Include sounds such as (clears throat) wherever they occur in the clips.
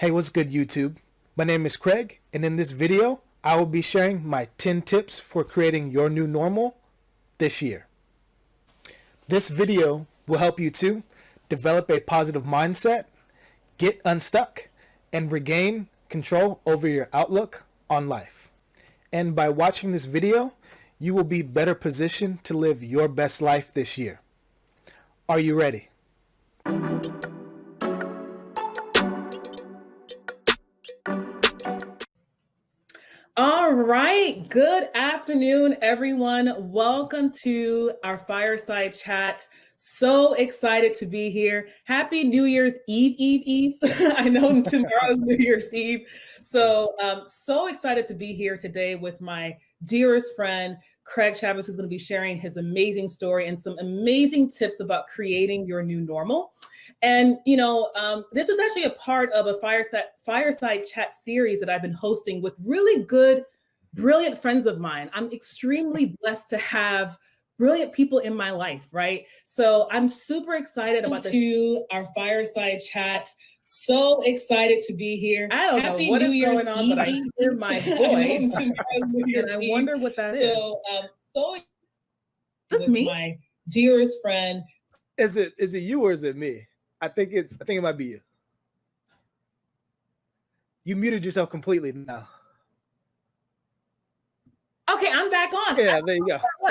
Hey, what's good YouTube? My name is Craig and in this video, I will be sharing my 10 tips for creating your new normal this year. This video will help you to develop a positive mindset, get unstuck, and regain control over your outlook on life. And by watching this video, you will be better positioned to live your best life this year. Are you ready? Right. Good afternoon, everyone. Welcome to our fireside chat. So excited to be here. Happy New Year's Eve, Eve, Eve. (laughs) I know (laughs) tomorrow's New Year's Eve. So, um, so excited to be here today with my dearest friend, Craig Chavis, who's going to be sharing his amazing story and some amazing tips about creating your new normal. And you know, um, this is actually a part of a fireside fireside chat series that I've been hosting with really good, brilliant friends of mine. I'm extremely (laughs) blessed to have brilliant people in my life, right? So I'm super excited about to our fireside chat. So excited to be here. I don't Happy know what New is Year's going on, Eve. but I hear my (laughs) voice, (laughs) and I wonder what that is. So, um, so that's me, my dearest friend. Is it is it you or is it me? I think it's I think it might be you. You muted yourself completely now. Okay, I'm back on. Yeah, there you go. (laughs)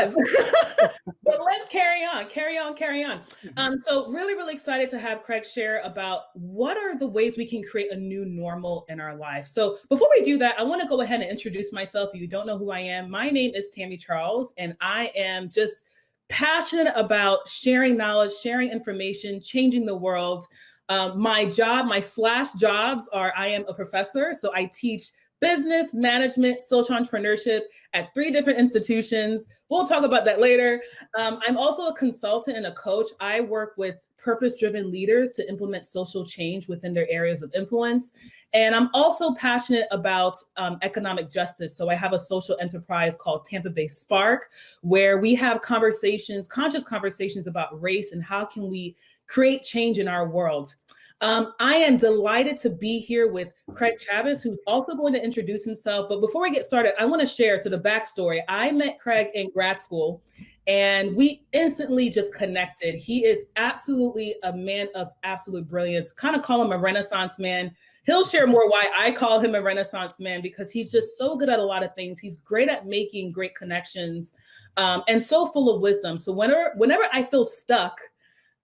but let's carry on, carry on, carry on. Mm-hmm. Um, so really, really excited to have Craig share about what are the ways we can create a new normal in our life. So before we do that, I want to go ahead and introduce myself. If you don't know who I am, my name is Tammy Charles, and I am just passionate about sharing knowledge, sharing information, changing the world. Um, my job, my slash jobs are I am a professor. So I teach business, management, social entrepreneurship at three different institutions. We'll talk about that later. Um, I'm also a consultant and a coach. I work with purpose-driven leaders to implement social change within their areas of influence. And I'm also passionate about um, economic justice. So I have a social enterprise called Tampa Bay Spark, where we have conversations, conscious conversations about race and how can we create change in our world. Um, I am delighted to be here with Craig Chavis, who's also going to introduce himself. But before we get started, I want to share to the backstory. I met Craig in grad school and we instantly just connected. He is absolutely a man of absolute brilliance. Kind of call him a renaissance man. He'll share more why I call him a renaissance man because he's just so good at a lot of things. He's great at making great connections um, and so full of wisdom. So whenever, whenever I feel stuck,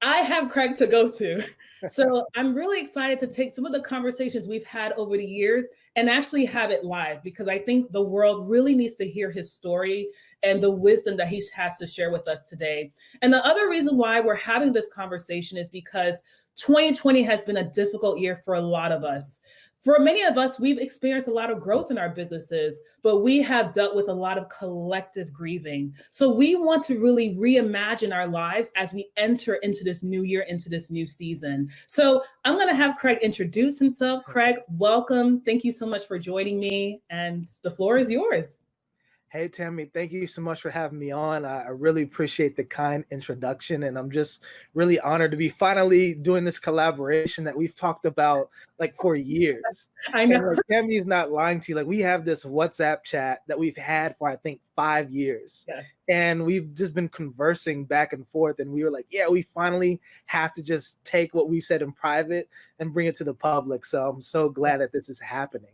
I have Craig to go to. (laughs) So I'm really excited to take some of the conversations we've had over the years and actually have it live because I think the world really needs to hear his story and the wisdom that he has to share with us today. And the other reason why we're having this conversation is because 2020 has been a difficult year for a lot of us for many of us, we've experienced a lot of growth in our businesses, but we have dealt with a lot of collective grieving. So we want to really reimagine our lives as we enter into this new year, into this new season. So I'm going to have Craig introduce himself. Craig, welcome. Thank you so much for joining me. And the floor is yours. Hey, Tammy, thank you so much for having me on. I, I, really appreciate the kind introduction, and I'm just really honored to be finally doing this collaboration that we've talked about like for years. (laughs) I know. And, like, Tammy's not lying to you. Like we have this WhatsApp chat that we've had for I think five years, yeah. and we've just been conversing back and forth. And we were like, yeah, we finally have to just take what we've said in private and bring it to the public. So I'm so glad that this is happening.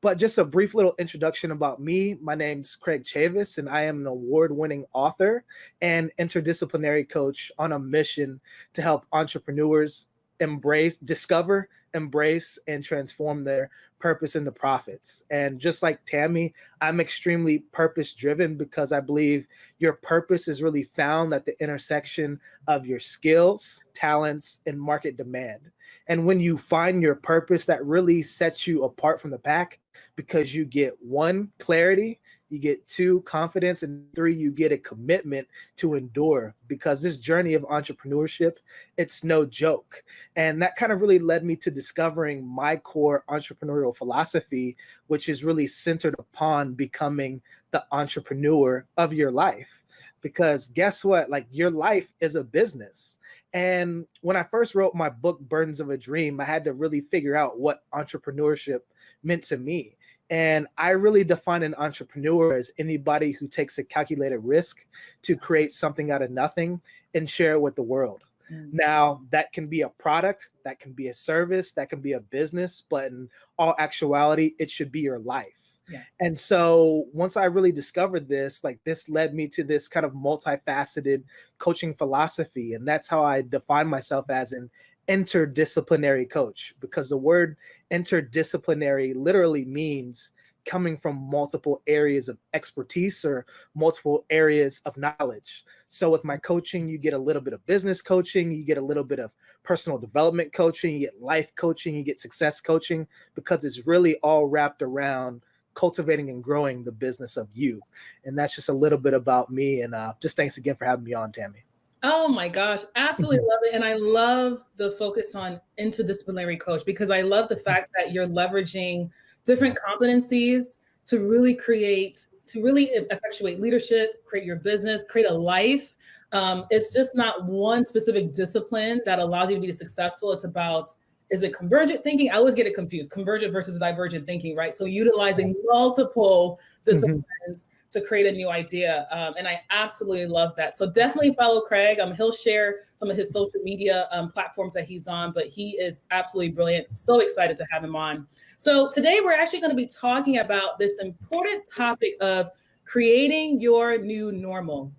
But just a brief little introduction about me. My name's Craig Chavis, and I am an award-winning author and interdisciplinary coach on a mission to help entrepreneurs embrace, discover, embrace, and transform their purpose into profits. And just like Tammy, I'm extremely purpose driven because I believe your purpose is really found at the intersection of your skills, talents, and market demand. And when you find your purpose, that really sets you apart from the pack because you get one, clarity, you get two, confidence, and three, you get a commitment to endure because this journey of entrepreneurship, it's no joke. And that kind of really led me to discovering my core entrepreneurial philosophy, which is really centered upon becoming the entrepreneur of your life. Because guess what? Like your life is a business And when I first wrote my book, Burdens of a Dream, I had to really figure out what entrepreneurship meant to me. And I really define an entrepreneur as anybody who takes a calculated risk to create something out of nothing and share it with the world. Mm. Now, that can be a product, that can be a service, that can be a business, but in all actuality, it should be your life. Yeah. And so once I really discovered this, like this led me to this kind of multifaceted coaching philosophy. And that's how I define myself as an interdisciplinary coach because the word interdisciplinary literally means coming from multiple areas of expertise or multiple areas of knowledge. So with my mm-hmm. coaching, you get a little bit of business coaching, you get a little bit of personal development coaching, you get life coaching, you get success coaching, because it's really all wrapped around cultivating and growing the business of you. And that's just a little bit about me. And uh, just thanks again for having me on, Tammy. Oh my gosh, absolutely (laughs) love it. And I love the focus on interdisciplinary coach because I love the (laughs) fact that you're leveraging different competencies to really create, to really effectuate leadership, create your business, create a life. Um, it's just not one specific discipline that allows you to be successful. It's about, is it convergent thinking? I always get it confused, convergent versus divergent thinking, right? So utilizing multiple mm-hmm. disciplines mm -hmm to create a new idea. Um, and I absolutely love that. So definitely follow Craig. Um, he'll share some of his social media um, platforms that he's on, but he is absolutely brilliant. So excited to have him on. So today we're actually going to be talking about this important topic of creating your new normal.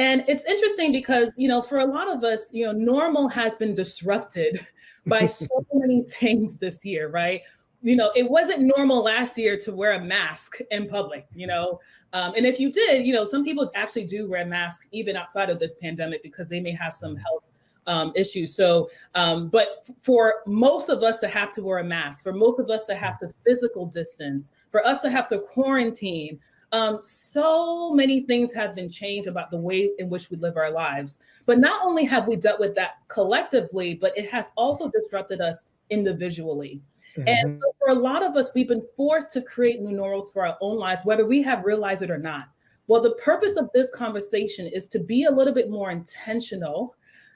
And it's interesting because, you know, for a lot of us, you know, normal has been disrupted (laughs) by so (laughs) many things this year, right? you know, it wasn't normal last year to wear a mask in public, you know, um, and if you did, you know, some people actually do wear masks even outside of this pandemic because they may have some health um, issues. So, um, but for most of us to have to wear a mask, for most of us to have to physical distance, for us to have to quarantine, um, so many things have been changed about the way in which we live our lives. But not only have we dealt with that collectively, but it has also disrupted us individually. Mm -hmm. And mm-hmm. so for a lot of us, we've been forced to create new normals for our own lives, whether we have realized it or not. Well, the purpose of this conversation is to be a little bit more intentional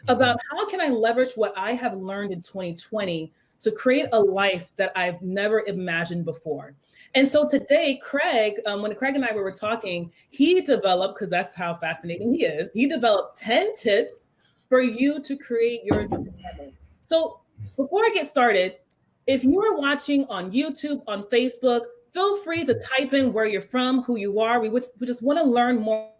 about how can I leverage what I have learned in 2020 to create a life that I've never imagined before. And so today, Craig, um, when Craig and I were talking, he developed, because that's how fascinating he is, he developed 10 tips for you to create your. So before I get started, if you're watching on YouTube, on Facebook, feel free to type in where you're from, who you are. We, we just want to learn more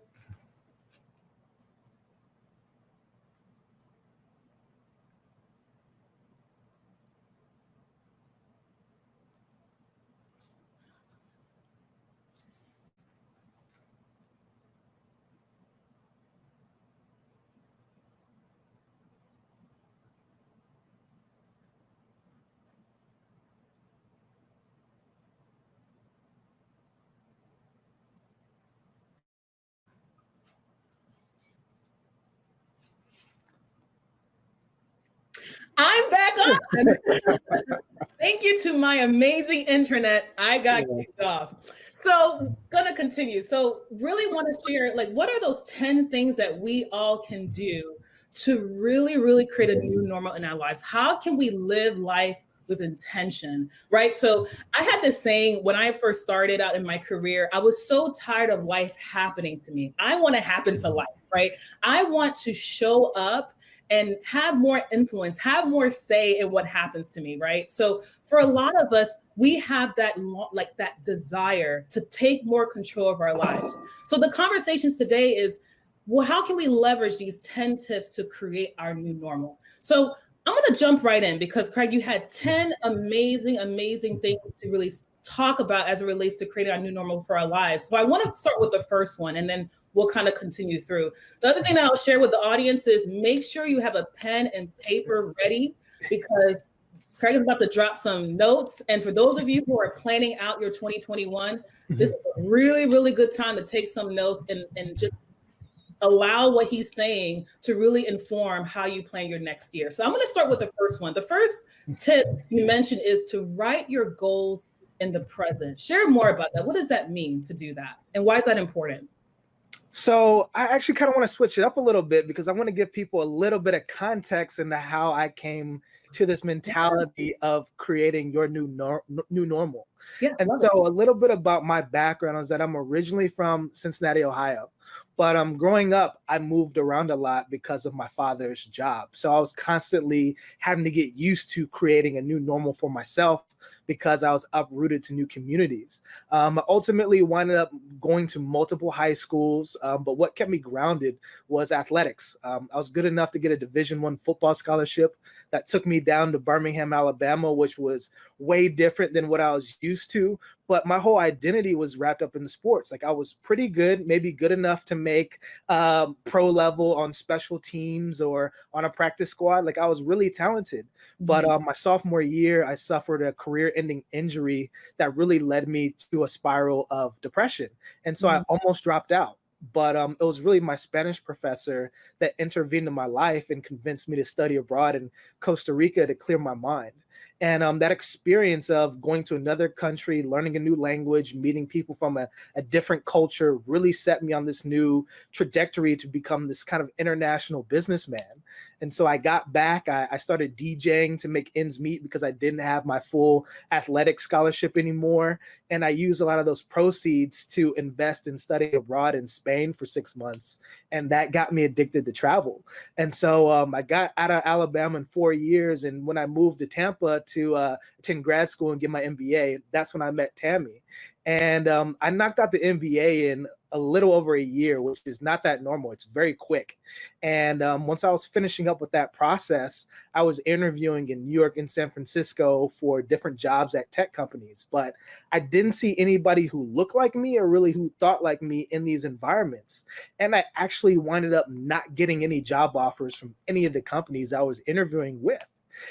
I'm back on. (laughs) Thank you to my amazing internet. I got yeah. kicked off. So gonna continue. So really want to share like what are those 10 things that we all can do to really, really create a new normal in our lives? How can we live life with intention, right? So I had this saying when I first started out in my career, I was so tired of life happening to me. I want to happen to life, right? I want to show up and have more influence, have more say in what happens to me, right? So for a lot of us, we have that like that desire to take more control of our lives. So the conversations today is, well, how can we leverage these 10 tips to create our new normal? So I'm gonna jump right in because Craig, you had 10 amazing, amazing things to really talk about as it relates to creating our new normal for our lives. So I wanna start with the first one and then we'll kind of continue through. The other thing I'll share with the audience is make sure you have a pen and paper ready because Craig is about to drop some notes. And for those of you who are planning out your 2021, mm-hmm. this is a really, really good time to take some notes and, and just allow what he's saying to really inform how you plan your next year. So I'm gonna start with the first one. The first tip you mentioned is to write your goals in the present. Share more about that. What does that mean to do that? And why is that important? So I actually kind of want to switch it up a little bit because I want to give people a little bit of context into how I came to this mentality of creating your new nor- new normal. Yeah, and so it. a little bit about my background is that I'm originally from Cincinnati, Ohio. But um, growing up, I moved around a lot because of my father's job. So I was constantly having to get used to creating a new normal for myself because I was uprooted to new communities. Um, I ultimately wound up going to multiple high schools, um, but what kept me grounded was athletics. Um, I was good enough to get a Division One football scholarship that took me down to Birmingham, Alabama, which was way different than what I was used to. But my whole identity was wrapped up in the sports. Like I was pretty good, maybe good enough to make um, pro level on special teams or on a practice squad. Like I was really talented. But um, my sophomore year, I suffered a career-ending injury that really led me to a spiral of depression, and so mm-hmm. I almost dropped out but um, it was really my Spanish professor that intervened in my life and convinced me to study abroad in Costa Rica to clear my mind. And um, that experience of going to another country, learning a new language, meeting people from a, a different culture really set me on this new trajectory to become this kind of international businessman. And so I got back, I, I, started DJing to make ends meet because I didn't have my full athletic scholarship anymore. And I used a lot of those proceeds to invest in studying abroad in Spain for six months. And that got me addicted to travel. And so um, I got out of Alabama in four years. And when I moved to Tampa to uh, attend grad school and get my MBA, that's when I met Tammy. And um, I knocked out the MBA in a little over a year, which is not that normal. It's very quick. And um, once I was finishing up with that process, I was interviewing in New York and San Francisco for different jobs at tech companies. But I didn't see anybody who looked like me or really who thought like me in these environments. And I actually winded up not getting any job offers from any of the companies I was interviewing with.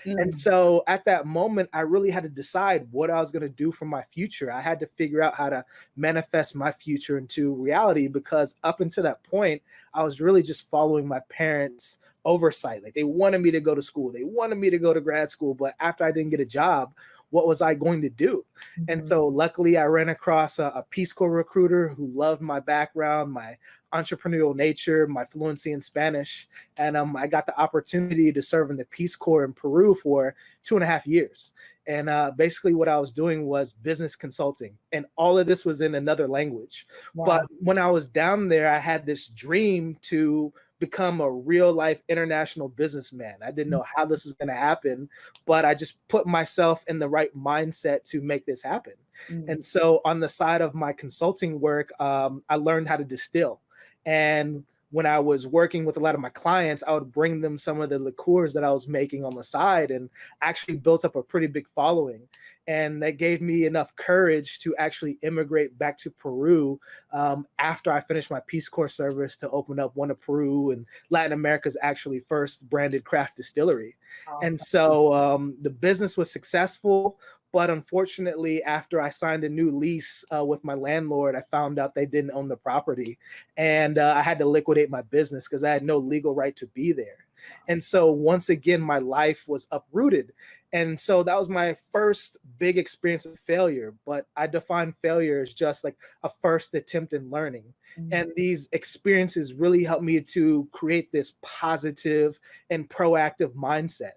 Mm. And so at that moment, I really had to decide what I was going to do for my future. I had to figure out how to manifest my future into reality because up until that point, I was really just following my parents' oversight. Like they wanted me to go to school, they wanted me to go to grad school. But after I didn't get a job, what was I going to do? Mm-hmm. And so luckily I ran across a, a, Peace Corps recruiter who loved my background, my entrepreneurial nature, my fluency in Spanish. And um, I got the opportunity to serve in the Peace Corps in Peru for two and a half years. And uh, basically, what I was doing was business consulting, and all of this was in another language. Wow. But when I was down there, I had this dream to become a real life international businessman. I didn't know how this was going to happen, but I just put myself in the right mindset to make this happen. Mm-hmm. And so, on the side of my consulting work, um, I learned how to distill. And when I was working with a lot of my clients, I would bring them some of the liqueurs that I was making on the side and actually built up a pretty big following. And that gave me enough courage to actually immigrate back to Peru um, after I finished my Peace Corps service to open up one of Peru and Latin America's actually first branded craft distillery. Oh, and so um, the business was successful. But unfortunately, after I signed a new lease uh, with my landlord, I found out they didn't own the property. And uh, I had to liquidate my business because I had no legal right to be there. And so once again, my life was uprooted. And so that was my first big experience with failure. But I define failure as just like a first attempt in learning. Mm-hmm. And these experiences really helped me to create this positive and proactive mindset.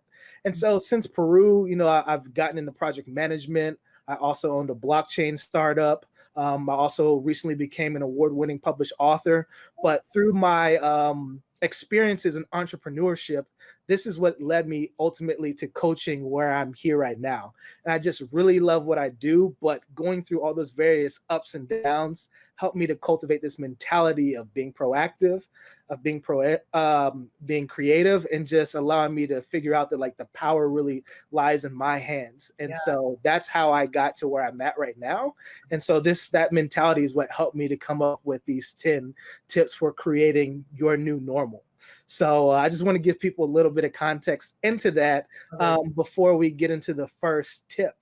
And so since Peru, you know, I, have gotten into project management. I also owned a blockchain startup. Um, I also recently became an award-winning published author. But through my um, experiences in entrepreneurship, this is what led me ultimately to coaching where I'm here right now. And I just really love what I do, but going through all those various ups and downs helped me to cultivate this mentality of being proactive, of being pro um, being creative and just allowing me to figure out that like the power really lies in my hands. And yeah. so that's how I got to where I'm at right now. And so this that mentality is what helped me to come up with these 10 tips for creating your new normal. So uh, I just want to give people a little bit of context into that um, before we get into the first tip.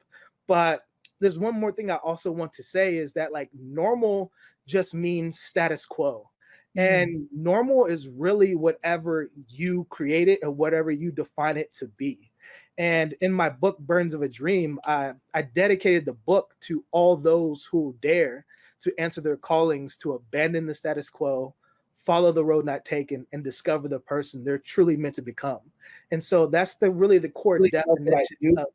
But there's one more thing I also want to say is that like normal just means status quo. And mm-hmm. normal is really whatever you create it and whatever you define it to be. And in my book, Burdens of a Dream, I, I dedicated the book to all those who dare to answer their callings to abandon the status quo, follow the road not taken and discover the person they're truly meant to become. And so that's the really the core really definition of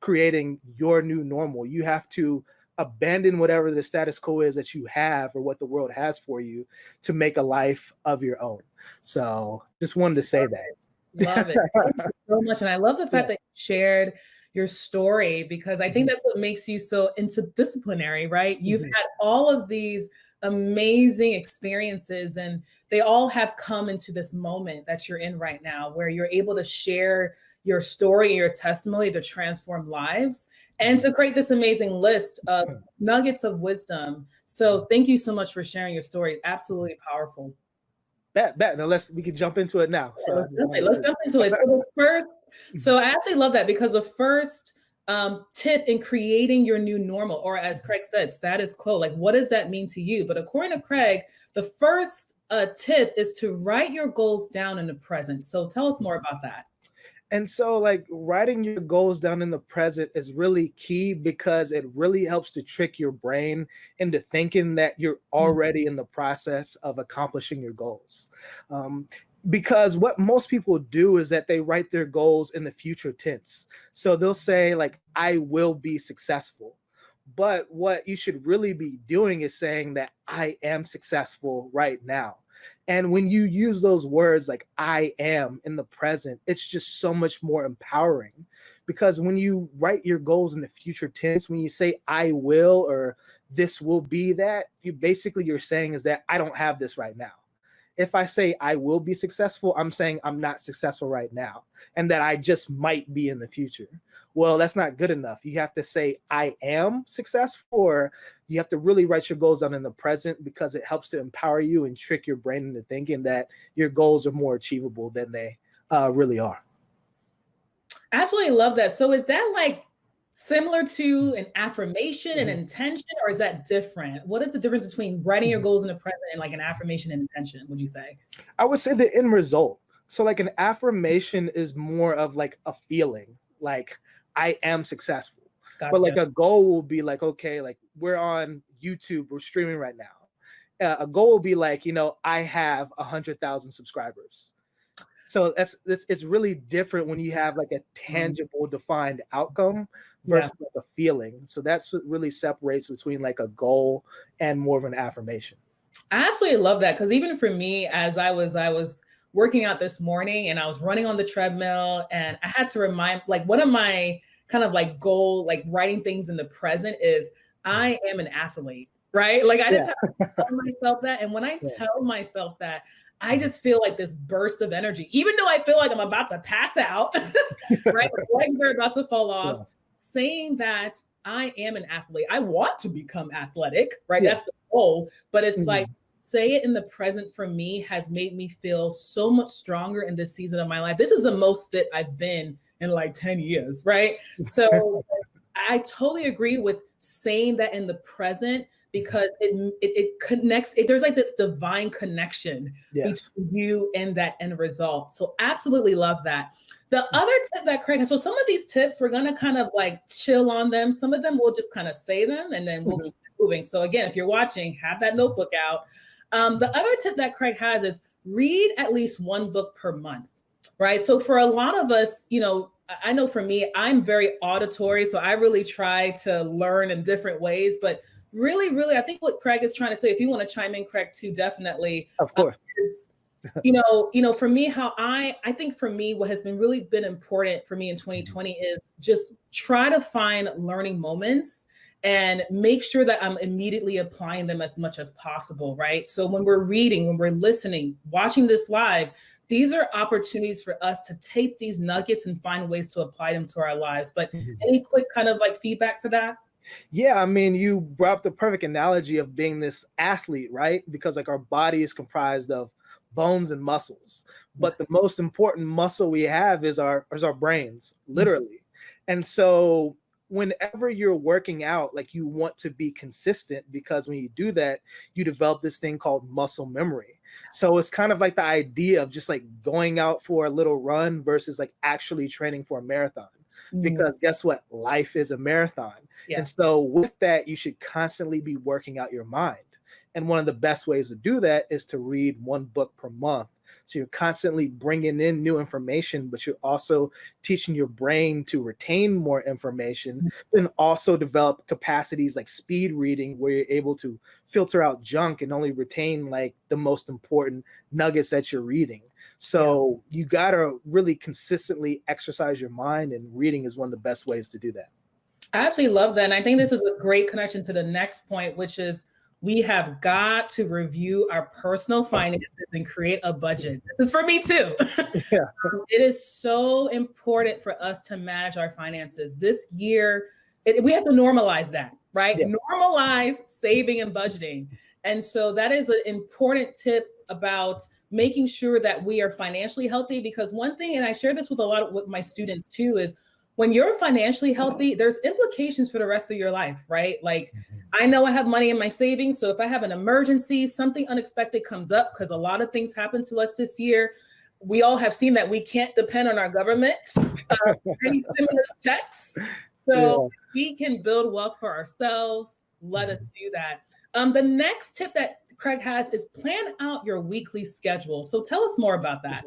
creating your new normal. You have to abandon whatever the status quo is that you have or what the world has for you to make a life of your own. So just wanted to say that. Love it (laughs) so much. And I love the fact yeah. that you shared your story because I think mm-hmm. that's what makes you so interdisciplinary, right? You've mm-hmm. had all of these amazing experiences and they all have come into this moment that you're in right now where you're able to share your story and your testimony to transform lives and to mm-hmm. create this amazing list of nuggets of wisdom. So mm-hmm. thank you so much for sharing your story. Absolutely powerful. Bet, bet. Now let's we can jump into it now. So let's, let's jump into it. So the first, mm-hmm. so I actually love that because the first um, tip in creating your new normal, or as Craig said, status quo, like what does that mean to you? But according to Craig, the first uh, tip is to write your goals down in the present. So tell us more about that. And so like writing your goals down in the present is really key because it really helps to trick your brain into thinking that you're mm. already in the process of accomplishing your goals. Um, because what most people do is that they write their goals in the future tense. So they'll say like, I will be successful. But what you should really be doing is saying that I am successful right now. And when you use those words like I am in the present, it's just so much more empowering because when you write your goals in the future tense, when you say I will or this will be that, you basically you're saying is that I don't have this right now if I say I will be successful, I'm saying I'm not successful right now and that I just might be in the future. Well, that's not good enough. You have to say I am successful or you have to really write your goals down in the present because it helps to empower you and trick your brain into thinking that your goals are more achievable than they uh, really are. Absolutely love that. So is that like similar to an affirmation and mm-hmm. intention, or is that different? What is the difference between writing your mm-hmm. goals in the present and like an affirmation and intention, would you say? I would say the end result. So like an affirmation is more of like a feeling, like I am successful. Gotcha. But like a goal will be like, okay, like we're on YouTube, we're streaming right now. Uh, a goal will be like, you know, I have a hundred thousand subscribers. So that's, that's it's really different when you have like a mm-hmm. tangible defined outcome versus yeah. like a feeling. So that's what really separates between like a goal and more of an affirmation. I absolutely love that because even for me, as I was I was working out this morning and I was running on the treadmill and I had to remind like one of my kind of like goal, like writing things in the present is I am an athlete, right? Like I just yeah. have to tell myself that. And when I yeah. tell myself that, I just feel like this burst of energy, even though I feel like I'm about to pass out, (laughs) right? legs are about to fall (laughs) off. Yeah. Saying that I am an athlete, I want to become athletic, right? That's the goal. But it's mm-hmm. like, say it in the present for me has made me feel so much stronger in this season of my life. This is the most fit I've been in like 10 years, right? (laughs) So I totally agree with saying that in the present because it it, it connects. It, there's like this divine connection yes. between you and that end result. So absolutely love that. The other tip that Craig has, so some of these tips we're gonna kind of like chill on them. Some of them we'll just kind of say them and then we'll mm-hmm. keep moving. So again, if you're watching, have that notebook out. Um, the other tip that Craig has is read at least one book per month, right? So for a lot of us, you know, I know for me, I'm very auditory, so I really try to learn in different ways. But really, really, I think what Craig is trying to say, if you want to chime in, Craig, too, definitely. Of course. Uh, is, you know, you know, for me, how I, I think for me, what has been really been important for me in 2020 is just try to find learning moments and make sure that I'm immediately applying them as much as possible, right? So when we're reading, when we're listening, watching this live, these are opportunities for us to take these nuggets and find ways to apply them to our lives. But mm-hmm. any quick kind of like feedback for that? Yeah, I mean, you brought up the perfect analogy of being this athlete, right? Because like our body is comprised of bones and muscles, but the most important muscle we have is our is our brains, mm-hmm. literally. And so whenever you're working out, like you want to be consistent because when you do that, you develop this thing called muscle memory. So it's kind of like the idea of just like going out for a little run versus like actually training for a marathon. Mm. Because guess what? Life is a marathon. Yeah. And so with that, you should constantly be working out your mind And one of the best ways to do that is to read one book per month. So you're constantly bringing in new information, but you're also teaching your brain to retain more information mm. and also develop capacities like speed reading, where you're able to filter out junk and only retain like the most important nuggets that you're reading. So yeah. you got to really consistently exercise your mind, and reading is one of the best ways to do that. I absolutely love that. And I think this is a great connection to the next point, which is we have got to review our personal finances and create a budget. This is for me too. (laughs) (laughs) Yeah. it is so important for us to manage our finances. This year, it, we have to normalize that, right? Yeah. Normalize saving and budgeting. And so that is an important tip about making sure that we are financially healthy because one thing, and I share this with a lot of with my students too, is when you're financially healthy, there's implications for the rest of your life, right? Like mm-hmm. I know I have money in my savings. So if I have an emergency, something unexpected comes up, because a lot of things happen to us this year. We all have seen that we can't depend on our government, (laughs) uh, any stimulus checks. So yeah. we can build wealth for ourselves. Let us mm-hmm. do that. Um, the next tip that Craig has is plan out your weekly schedule. So tell us more about that.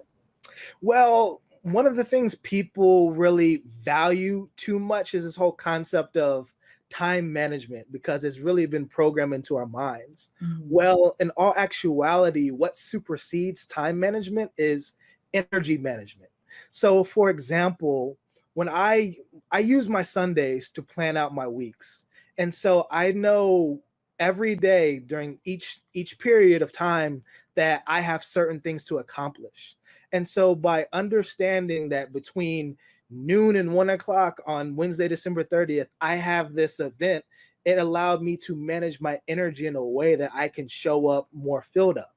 Well, one of the things people really value too much is this whole concept of time management because it's really been programmed into our minds. Mm-hmm. Well, in all actuality, what supersedes time management is energy management. So for example, when I I use my Sundays to plan out my weeks. And so I know every day during each each period of time that I have certain things to accomplish. And so by understanding that between noon and one o'clock on Wednesday, December 30th, I have this event, it allowed me to manage my energy in a way that I can show up more filled up.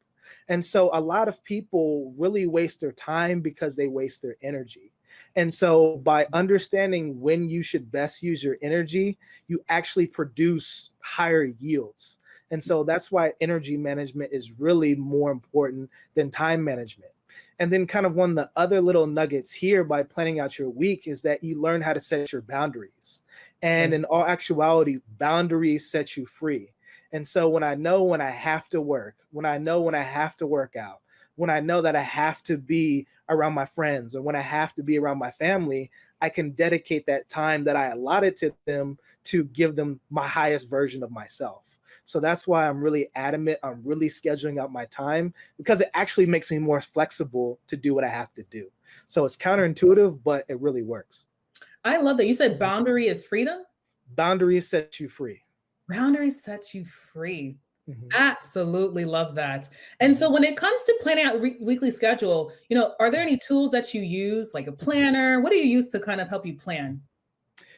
And so a lot of people really waste their time because they waste their energy. And so by understanding when you should best use your energy, you actually produce higher yields. And so that's why energy management is really more important than time management. And then kind of one of the other little nuggets here by planning out your week is that you learn how to set your boundaries. And in all actuality, boundaries set you free. And so when I know when I have to work, when I know when I have to work out, when I know that I have to be around my friends or when I have to be around my family, I can dedicate that time that I allotted to them to give them my highest version of myself. So that's why I'm really adamant on really scheduling out my time because it actually makes me more flexible to do what I have to do. So it's counterintuitive, but it really works. I love that. You said boundary is freedom? Boundaries set you free. Boundaries set you free. Mm-hmm. Absolutely love that. And so when it comes to planning out weekly schedule, you know, are there any tools that you use like a planner? What do you use to kind of help you plan?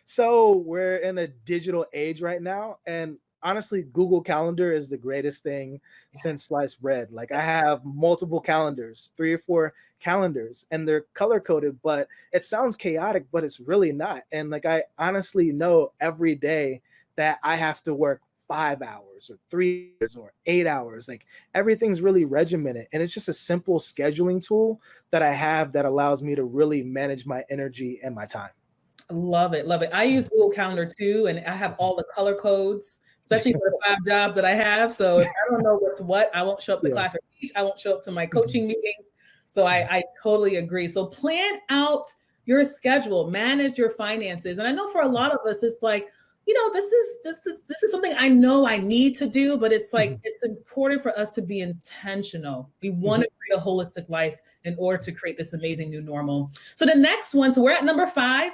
So we're in a digital age right now and honestly, Google Calendar is the greatest thing yeah. since sliced bread. Like I have multiple calendars, three or four calendars, and they're color coded, but it sounds chaotic, but it's really not. And like I honestly know every day that I have to work five hours or three hours or eight hours. Like everything's really regimented. And it's just a simple scheduling tool that I have that allows me to really manage my energy and my time. Love it. Love it. I use mm. Google Calendar too, and I have all the color codes especially for the five jobs that I have. So if I don't know what's what, I won't show up to yeah. class or teach. I won't show up to my mm-hmm. coaching meetings. So I, I totally agree. So plan out your schedule, manage your finances. And I know for a lot of us, it's like, you know, this is this is this is something I know I need to do, but it's like mm-hmm. it's important for us to be intentional. We want to mm-hmm. create a holistic life in order to create this amazing new normal. So the next one, so we're at number five.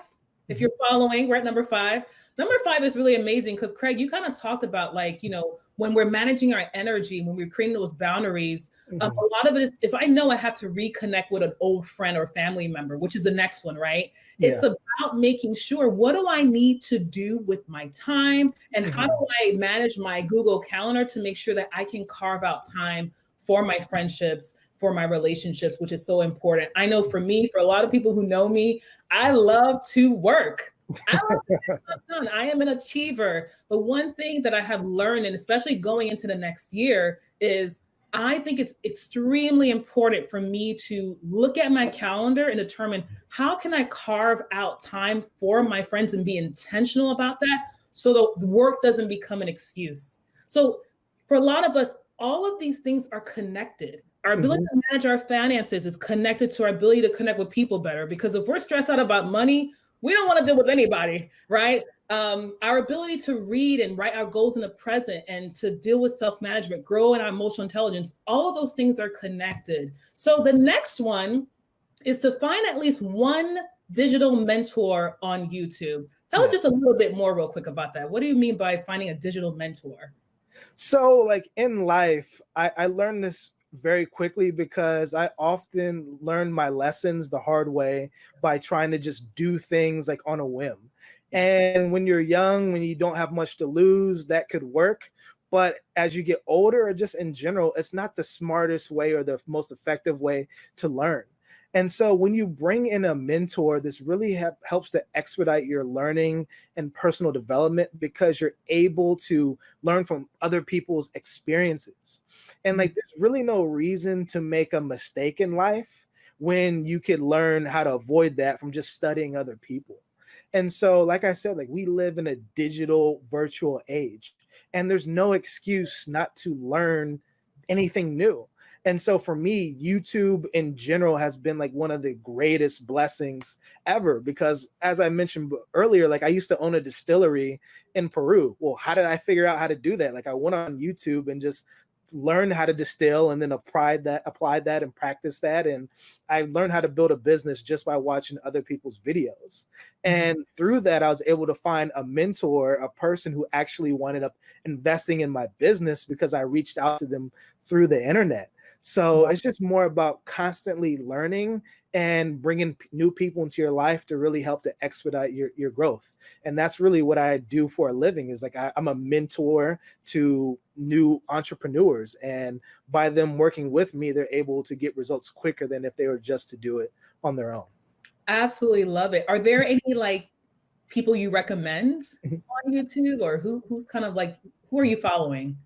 If you're following, we're at number five. Number five is really amazing because Craig, you kind of talked about like, you know, when we're managing our energy, when we're creating those boundaries, mm-hmm. um, a lot of it is if I know I have to reconnect with an old friend or family member, which is the next one, right? Yeah. It's about making sure what do I need to do with my time and mm-hmm. how do I manage my Google Calendar to make sure that I can carve out time for my friendships, for my relationships, which is so important. I know for me, for a lot of people who know me, I love to work. I, I am an achiever. But one thing that I have learned, and especially going into the next year, is I think it's extremely important for me to look at my calendar and determine how can I carve out time for my friends and be intentional about that so the work doesn't become an excuse. So for a lot of us, all of these things are connected. Our ability mm -hmm. to manage our finances is connected to our ability to connect with people better. Because if we're stressed out about money, we don't want to deal with anybody, right? Um, our ability to read and write our goals in the present and to deal with self-management, grow in our emotional intelligence, all of those things are connected. So the next one is to find at least one digital mentor on YouTube. Tell yeah. us just a little bit more real quick about that. What do you mean by finding a digital mentor? So like in life, I, I learned this very quickly because I often learn my lessons the hard way by trying to just do things like on a whim. And when you're young, when you don't have much to lose, that could work. But as you get older, or just in general, it's not the smartest way or the most effective way to learn. And so when you bring in a mentor, this really helps to expedite your learning and personal development because you're able to learn from other people's experiences. And like, mm-hmm. there's really no reason to make a mistake in life when you could learn how to avoid that from just studying other people. And so, like I said, like we live in a digital virtual age and there's no excuse not to learn anything new. And so for me, YouTube in general has been like one of the greatest blessings ever because as I mentioned earlier, like I used to own a distillery in Peru. Well, how did I figure out how to do that? Like I went on YouTube and just learned how to distill and then applied that applied that and practiced that and i learned how to build a business just by watching other people's videos mm-hmm. and through that i was able to find a mentor a person who actually wanted up investing in my business because i reached out to them through the internet so it's just more about constantly learning and bringing new people into your life to really help to expedite your, your growth. And that's really what I do for a living is like I, I'm a mentor to new entrepreneurs. And by them working with me, they're able to get results quicker than if they were just to do it on their own. Absolutely love it. Are there any like people you recommend mm-hmm. on YouTube or who who's kind of like who are you following?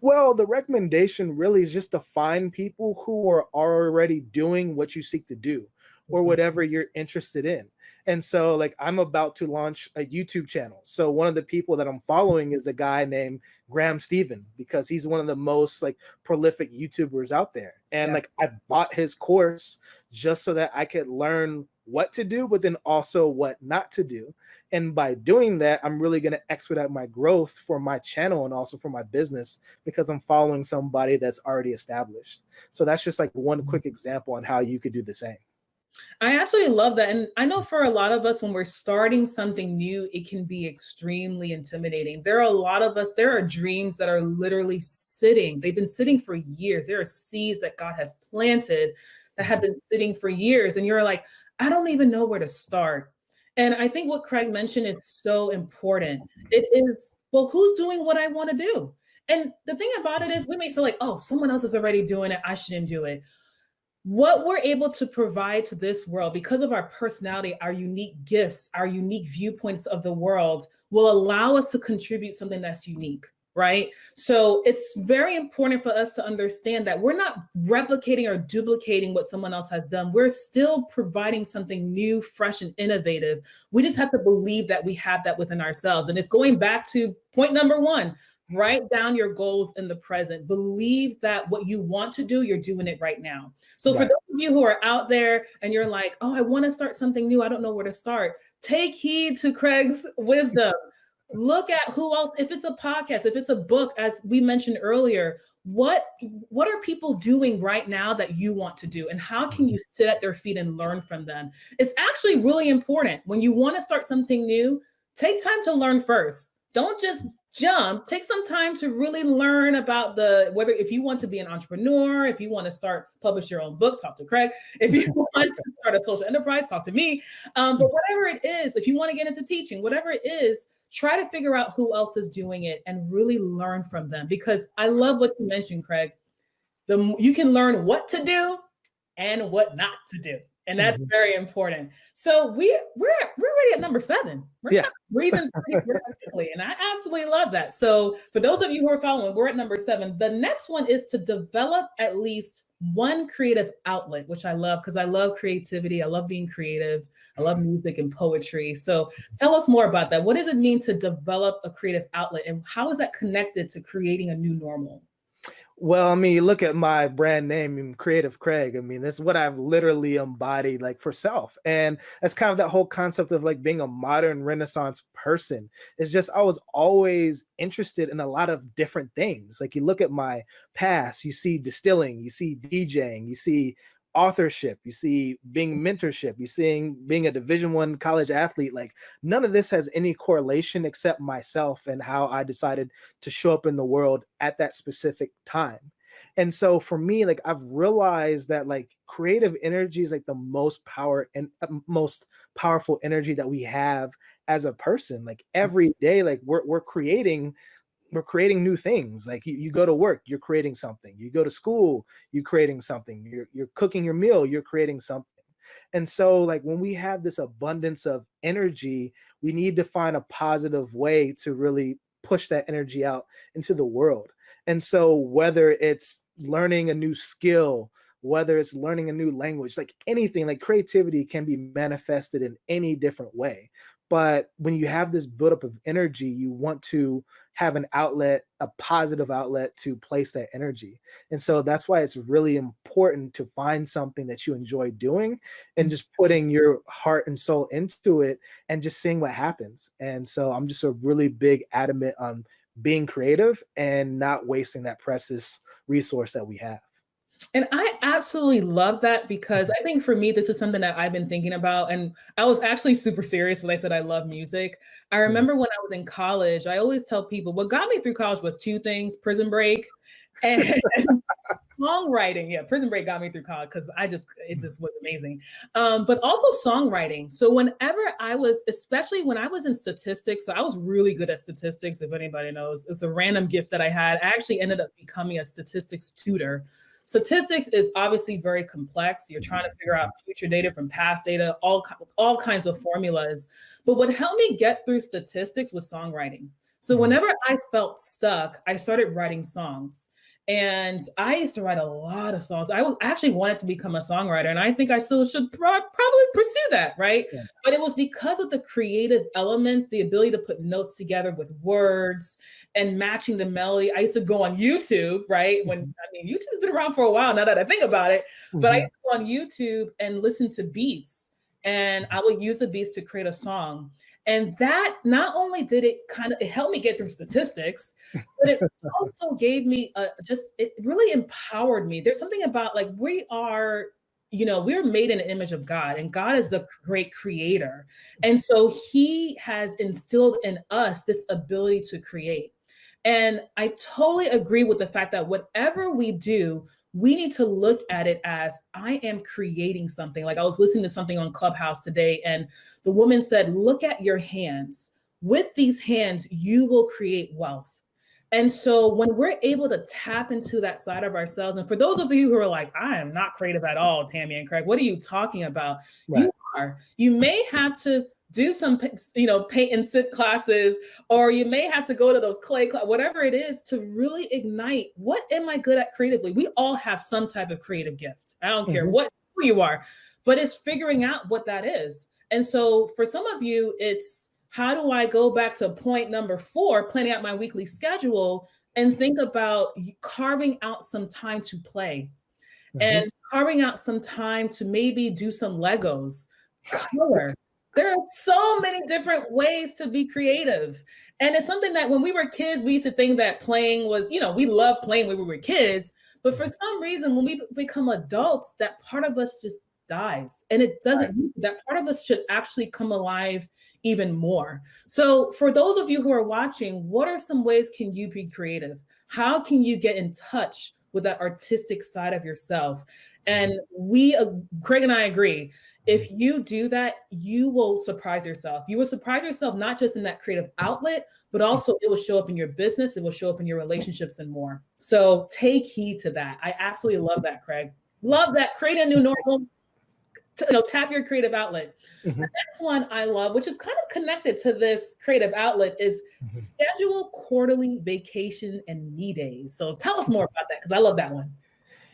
Well, the recommendation really is just to find people who are already doing what you seek to do or mm-hmm. whatever you're interested in. And so like I'm about to launch a YouTube channel. So one of the people that I'm following is a guy named Graham Stephan because he's one of the most like prolific YouTubers out there. And yeah. like I bought his course just so that I could learn what to do, but then also what not to do. And by doing that, I'm really going to expedite my growth for my channel and also for my business because I'm following somebody that's already established. So that's just like one mm-hmm. quick example on how you could do the same. I absolutely love that. And I know for a lot of us, when we're starting something new, it can be extremely intimidating. There are a lot of us, there are dreams that are literally sitting. They've been sitting for years. There are seeds that God has planted that have mm-hmm. been sitting for years. And you're like, I don't even know where to start. And I think what Craig mentioned is so important. Mm-hmm. It is, well, who's doing what I want to do? And the thing about it is we may feel like, oh, someone else is already doing it. I shouldn't do it. What we're able to provide to this world because of our personality, our unique gifts, our unique viewpoints of the world will allow us to contribute something that's unique right? So it's very important for us to understand that we're not replicating or duplicating what someone else has done. We're still providing something new, fresh, and innovative. We just have to believe that we have that within ourselves. And it's going back to point number one, write down your goals in the present. Believe that what you want to do, you're doing it right now. So right. for those of you who are out there and you're like, oh, I want to start something new. I don't know where to start. Take heed to Craig's wisdom look at who else if it's a podcast if it's a book as we mentioned earlier what what are people doing right now that you want to do? And how can you sit at their feet and learn from them? It's actually really important. When you want to start something new take time to learn first. Don't just jump. Take some time to really learn about the whether if you want to be an entrepreneur if you want to start publish your own book talk to craig. If you (laughs) want to start a social enterprise talk to me. Um, but whatever it is if you want to get into teaching whatever it is try to figure out who else is doing it and really learn from them because I love what you mentioned, Craig. The you can learn what to do and what not to do. And that's mm -hmm. very important. So we we're we're already at number seven. We're yeah. breathing pretty (laughs) and I absolutely love that. So for those of you who are following, we're at number seven. The next one is to develop at least one creative outlet, which I love because I love creativity. I love being creative. I love music and poetry. So tell us more about that. What does it mean to develop a creative outlet and how is that connected to creating a new normal? Well, I mean, look at my brand name, um, Creative Craig. I mean, this is what I've literally embodied like for self. And that's kind of that whole concept of like being a modern renaissance person. It's just I was always interested in a lot of different things. Like you look at my past, you see distilling, you see DJing, you see authorship you see being mentorship you seeing being a division one college athlete like none of this has any correlation except myself and how i decided to show up in the world at that specific time. And so for me like i've realized that like creative energy is like the most power and uh, most powerful energy that we have as a person. Like every day like we're, we're creating we're creating new things. Like you, you go to work, you're creating something. You go to school, you're creating something. You're, you're cooking your meal, you're creating something. And so like when we have this abundance of energy, we need to find a positive way to really push that energy out into the world. And so whether it's learning a new skill, whether it's learning a new language, like anything, like creativity can be manifested in any different way. But when you have this buildup of energy, you want to have an outlet, a positive outlet to place that energy. And so that's why it's really important to find something that you enjoy doing and mm. just putting your heart and soul into it and just seeing what happens. And so I'm just a really big adamant on being creative and not wasting that precious resource that we have. And I absolutely love that because. I think for me, this is something that I've been thinking about. And I was actually super serious when I said I love music. I mm-hmm. remember when I was in college, I always tell people what got me through college was two things prison break and (laughs) songwriting. Yeah, prison break got me through college because I just, it just was amazing. Um, but also songwriting. So whenever I was, especially when I was in statistics, so I was really good at statistics, if anybody knows, it's a random gift that I had. I actually ended up becoming a statistics tutor. Statistics is obviously very complex. You're trying to figure out future data from past data, all, all kinds of formulas. But what helped me get through statistics was songwriting. So mm-hmm. whenever I felt stuck, I started writing songs. And I used to write a lot of songs. I was actually wanted to become a songwriter, and I think I still should pro probably pursue that, right? Yeah. But it was because of the creative elements, the ability to put notes together with words and matching the melody. I used to go on YouTube, right? When mm-hmm. I mean, YouTube's been around for a while now that I think about it, mm-hmm. but I mm-hmm. used to go on YouTube and listen to beats, and I would use the beats to create a song. And that not only did it kind of it helped me get through statistics, but it (laughs) also gave me a just it really empowered me. There's something about like we are you know, we're made in the image of God, and God is a great creator. And so he has instilled in us this ability to create. And I totally agree with the fact that whatever we do, we need to look at it as I am creating something. Like I was listening to something on Clubhouse today, and the woman said, Look at your hands. With these hands, you will create wealth. And so when we're able to tap into that side of ourselves, and for those of you who are like, I am not creative at all, Tammy and Craig, what are you talking about? Right. You are. You may have to do some you know paint and sip classes or you may have to go to those clay class, whatever it is to really ignite what am i good at creatively we all have some type of creative gift i don't mm-hmm. care what who you are but it's figuring out what that is and so for some of you it's how do i go back to point number four planning out my weekly schedule and think about carving out some time to play mm-hmm. and carving out some time to maybe do some legos color there are so many different ways to be creative. And it's something that when we were kids, we used to think that playing was, you know, we love playing when we were kids. But for some reason, when we become adults, that part of us just dies. And it doesn't, right. that part of us should actually come alive even more. So for those of you who are watching, what are some ways can you be creative? How can you get in touch with that artistic side of yourself? And we, uh, Craig and I agree, if you do that, you will surprise yourself. You will surprise yourself not just in that creative outlet, but also it will show up in your business, it will show up in your relationships and more. So take heed to that. I absolutely love that, Craig. Love that. Create a new normal. you know, tap your creative outlet. Mm-hmm. The next one I love, which is kind of connected to this creative outlet, is mm-hmm. schedule quarterly vacation and me days. So tell us more about that because I love that one.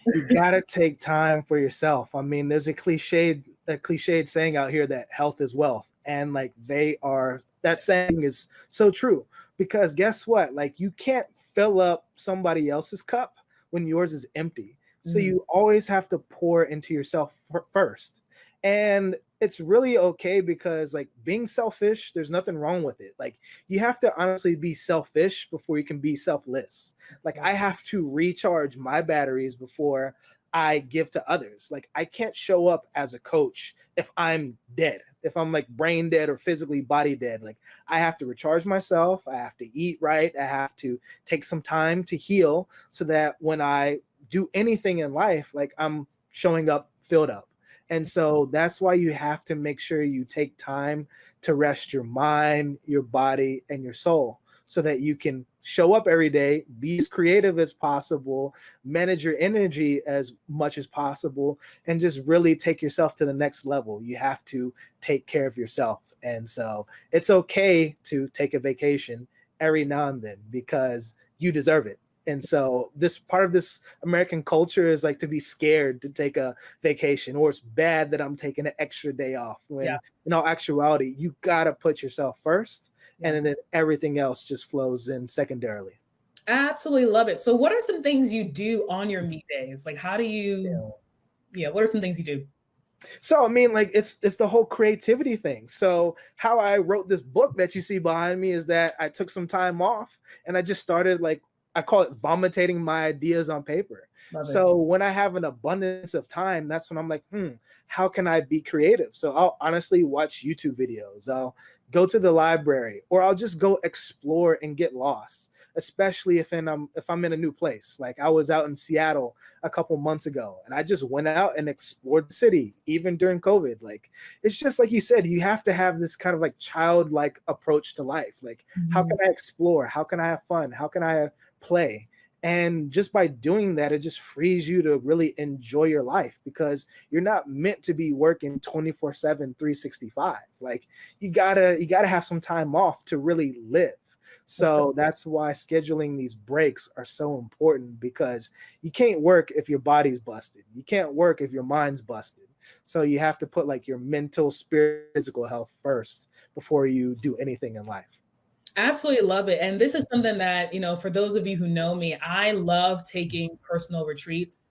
you gotta take time for yourself. I mean, there's a cliched a cliched saying out here that health is wealth and like they are that saying is so true because guess what like you can't fill up somebody else's cup when yours is empty. So mm-hmm. you always have to pour into yourself first. And it's really okay because like being selfish, there's nothing wrong with it. Like you have to honestly be selfish before you can be selfless. Like I have to recharge my batteries before I give to others. Like I can't show up as a coach if I'm dead, if I'm like brain dead or physically body dead. Like I have to recharge myself. I have to eat right. I have to take some time to heal so that when I do anything in life, like I'm showing up filled up. And so that's why you have to make sure you take time to rest your mind, your body, and your soul so that you can show up every day, be as creative as possible, manage your energy as much as possible, and just really take yourself to the next level. You have to take care of yourself. And so it's okay to take a vacation every now and then because you deserve it and so this part of this american culture is like to be scared to take a vacation or it's bad that i'm taking an extra day off when yeah. in all actuality you gotta put yourself first and then everything else just flows in secondarily. Absolutely love it. So what are some things you do on your meet days? Like how do you yeah, yeah what are some things you do? So I mean, like it's it's the whole creativity thing. So how I wrote this book that you see behind me is that I took some time off and I just started like I call it vomitating my ideas on paper. Love so it. when I have an abundance of time, that's when I'm like, hmm, how can I be creative? So I'll honestly watch YouTube videos. I'll go to the library or I'll just go explore and get lost, especially if in, um, if I'm in a new place. Like I was out in Seattle a couple months ago and I just went out and explored the city, even during COVID. Like it's just like you said, you have to have this kind of like childlike approach to life. Like, mm-hmm. how can I explore? How can I have fun? How can I play. And just by doing that, it just frees you to really enjoy your life because you're not meant to be working 24 seven, 365. Like you gotta, you gotta have some time off to really live. So that's why scheduling these breaks are so important because you can't work if your body's busted. You can't work if your mind's busted. So you have to put like your mental, spirit, physical health first before you do anything in life. Absolutely love it. And this is something that, you know, for those of you who know me, I love taking personal retreats.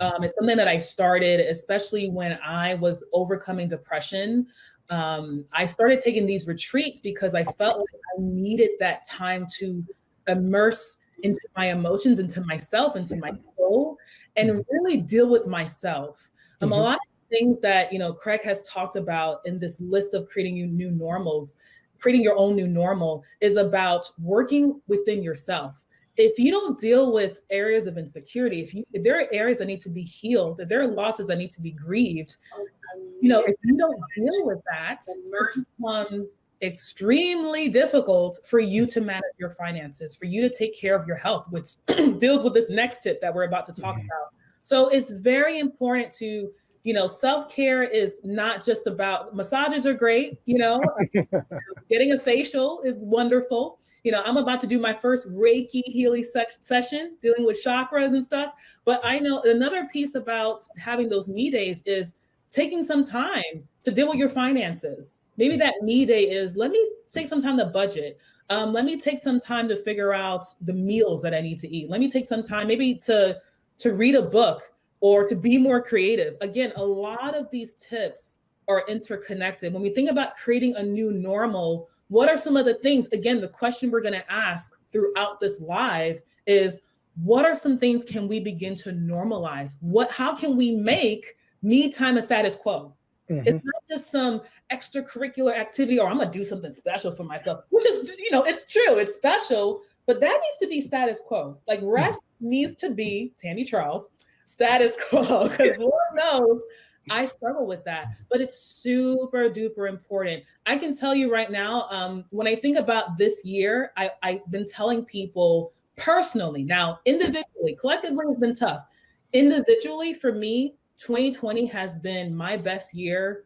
Um, it's something that I started, especially when I was overcoming depression. Um, I started taking these retreats because I felt like I needed that time to immerse into my emotions, into myself, into my soul, and mm-hmm. really deal with myself. Um, mm-hmm. A lot of things that, you know, Craig has talked about in this list of creating you new normals creating your own new normal is about working within yourself. If you don't deal with areas of insecurity, if, you, if there are areas that need to be healed, if there are losses that need to be grieved, you know, if you don't deal with that, it becomes extremely difficult for you to manage your finances, for you to take care of your health, which (clears throat) deals with this next tip that we're about to talk mm-hmm. about. So it's very important to you know, self care is not just about massages are great, you know, (laughs) getting a facial is wonderful. You know, I'm about to do my first Reiki Healy se- session dealing with chakras and stuff. But I know another piece about having those me days is taking some time to deal with your finances. Maybe that me day is let me take some time to budget. Um, let me take some time to figure out the meals that I need to eat. Let me take some time maybe to to read a book or to be more creative. Again, a lot of these tips are interconnected. When we think about creating a new normal, what are some of the things? Again, the question we're going to ask throughout this live is what are some things can we begin to normalize? What how can we make me time a status quo? Mm-hmm. It's not just some extracurricular activity or I'm gonna do something special for myself, which is you know, it's true, it's special, but that needs to be status quo. Like rest mm-hmm. needs to be Tammy Charles status (laughs) quo because Lord knows I struggle with that, but it's super duper important. I can tell you right now, um, when I think about this year, I, I've been telling people personally, now individually, collectively has been tough. Individually, for me, 2020 has been my best year,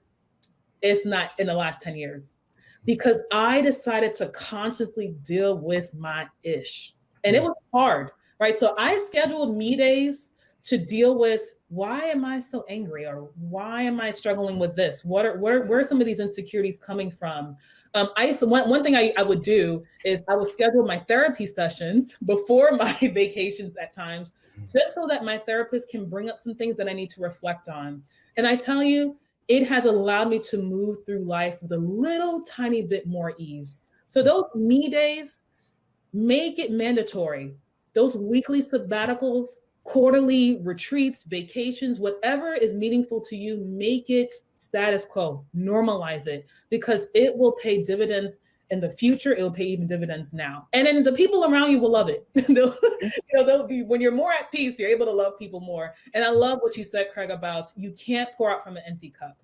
if not in the last 10 years, because I decided to consciously deal with my ish. And it was hard, right? So I scheduled me days to deal with why am I so angry or why am I struggling with this? What are where, where are some of these insecurities coming from? Um, I used to, one, one thing I, I would do is I would schedule my therapy sessions (laughs) before my (laughs) vacations at times, mm-hmm. just so that my therapist can bring up some things that I need to reflect on. And I tell you, it has allowed me to move through life with a little tiny bit more ease. So those me days, make it mandatory. Those weekly sabbaticals, quarterly retreats, vacations, whatever is meaningful to you, make it status quo, normalize it, because it will pay dividends in the future. It will pay even dividends now. And then the people around you will love it. (laughs) you know, be, when you're more at peace, you're able to love people more. And I love what you said, Craig, about you can't pour out from an empty cup.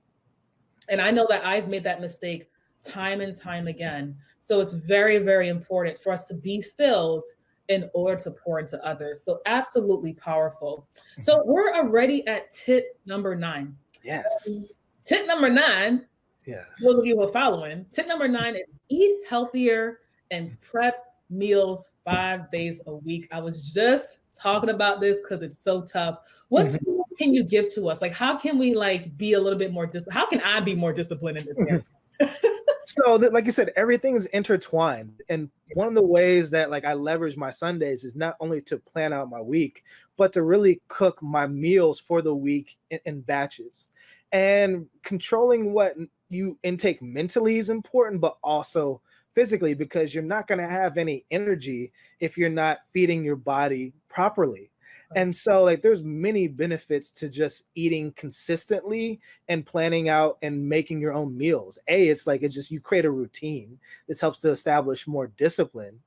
And I know that I've made that mistake time and time again. So it's very, very important for us to be filled in order to pour into others. So absolutely powerful. So mm-hmm. we're already at tip number nine. Yes. Um, tip number nine. Yeah. Those of you who are following, tip number nine is eat healthier and prep meals five days a week. I was just talking about this because it's so tough. What mm-hmm. can you give to us? Like, how can we like be a little bit more dis? How can I be more disciplined in this? (laughs) so that, like you said, everything is intertwined. And one of the ways that like I leverage my Sundays is not only to plan out my week, but to really cook my meals for the week in, in batches. And controlling what you intake mentally is important, but also physically because you're not going to have any energy if you're not feeding your body properly and so like there's many benefits to just eating consistently and planning out and making your own meals. A it's like it's just you create a routine. This helps to establish more discipline.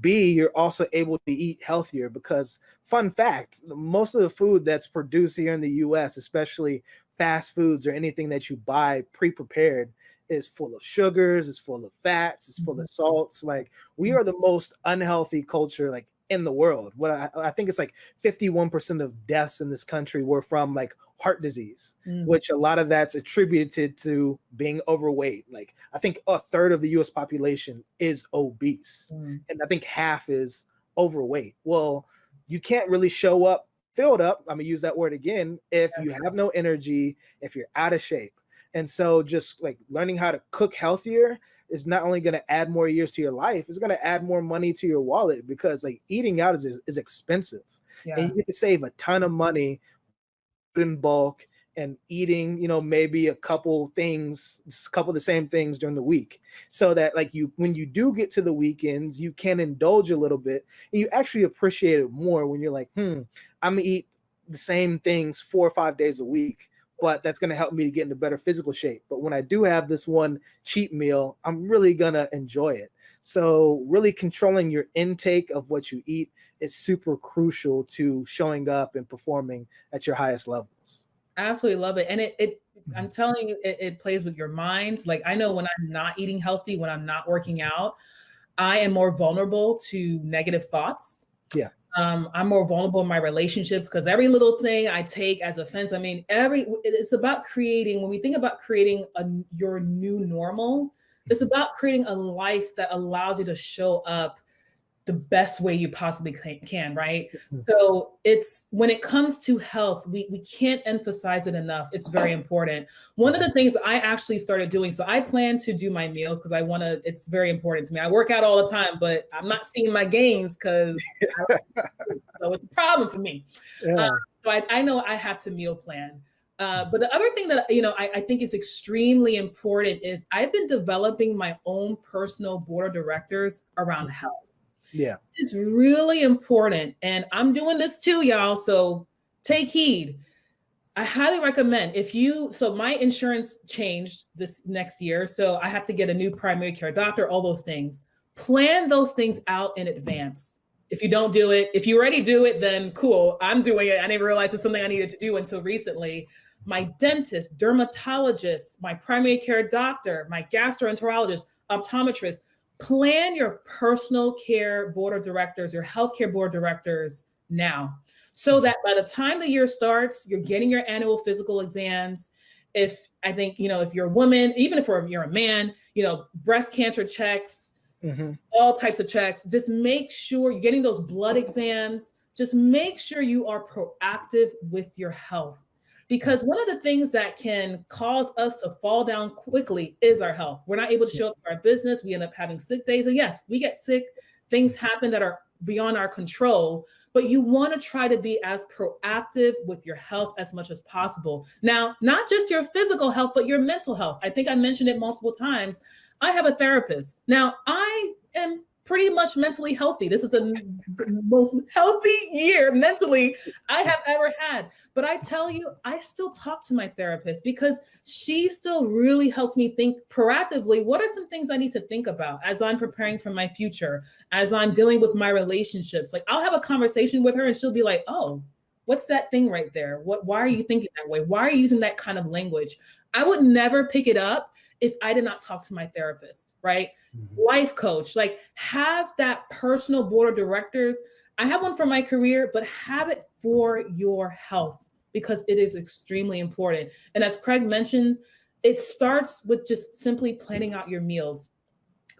B you're also able to eat healthier because fun fact most of the food that's produced here in the us especially fast foods or anything that you buy pre-prepared is full of sugars, is full of fats, is full of mm-hmm. salts. Like we are the most unhealthy culture like in the world. What I, I think it's like 51% of deaths in this country were from like heart disease, mm. which a lot of that's attributed to being overweight. Like I think a third of the US population is obese, mm. and I think half is overweight. Well, you can't really show up filled up. I'm gonna use that word again if you have no energy, if you're out of shape. And so just like learning how to cook healthier is not only going to add more years to your life, it's going to add more money to your wallet because like eating out is, is expensive. Yeah. And you get to save a ton of money in bulk and eating, you know, maybe a couple things, a couple of the same things during the week. So that like you when you do get to the weekends, you can indulge a little bit and you actually appreciate it more when you're like, hmm, I'm gonna eat the same things four or five days a week but that's going to help me to get into better physical shape. But when I do have this one cheat meal, I'm really going to enjoy it. So, really controlling your intake of what you eat is super crucial to showing up and performing at your highest levels. I Absolutely love it. And it, it I'm mm-hmm. telling you, it, it plays with your mind. Like, I know when I'm not eating healthy, when I'm not working out, I am more vulnerable to negative thoughts. Yeah. Um, I'm more vulnerable in my relationships because every little thing I take as offense. I mean, every it's about creating. When we think about creating a your new normal, it's mm-hmm. about creating a life that allows you to show up the best way you possibly can, right? Mm-hmm. So it's when it comes to health, we, we can't emphasize it enough. It's very important. One of the things I actually started doing, so I plan to do my meals because I want to, it's very important to me. I work out all the time, but I'm not seeing my gains because (laughs) so it's a problem for me. Yeah. Uh, so I, I know I have to meal plan. Uh, but the other thing that you know I, I, think it's extremely important is I've been developing my own personal board of directors around health. Yeah. It's really important. And I'm doing this too, y'all. So take heed. I highly recommend if you, so my insurance changed this next year. So I have to get a new primary care doctor, all those things. Plan those things out in advance. If you don't do it, if you already do it, then cool. I'm doing it. I didn't realize it's something I needed to do until recently. My dentist, dermatologist, my primary care doctor, my gastroenterologist, optometrist, plan your personal care board of directors, your healthcare board of directors now, so that by the time the year starts, you're getting your annual physical exams. If I think, you know, if you're a woman, even if you're a man, you know, breast cancer checks, mm-hmm. all types of checks, just make sure you're getting those blood exams. Just make sure you are proactive with your health because one of the things that can cause us to fall down quickly is our health. We're not able to show up for our business. We end up having sick days. And yes, we get sick. Things mm-hmm. happen that are beyond our control, but you want to try to be as proactive with your health as much as possible. Now, not just your physical health, but your mental health. I think I mentioned it multiple times. I have a therapist. Now, I am pretty much mentally healthy. This is the most healthy year mentally I have ever had. But I tell you, I still talk to my therapist because she still really helps me think proactively. What are some things I need to think about as I'm preparing for my future, as I'm dealing with my relationships? Like I'll have a conversation with her and she'll be like, oh, what's that thing right there? What, why are you thinking that way? Why are you using that kind of language? I would never pick it up if I did not talk to my therapist, right? Mm-hmm. Life coach, like have that personal board of directors. I have one for my career, but have it for your health because it is extremely important. And as Craig mentioned, it starts with just simply planning out your meals.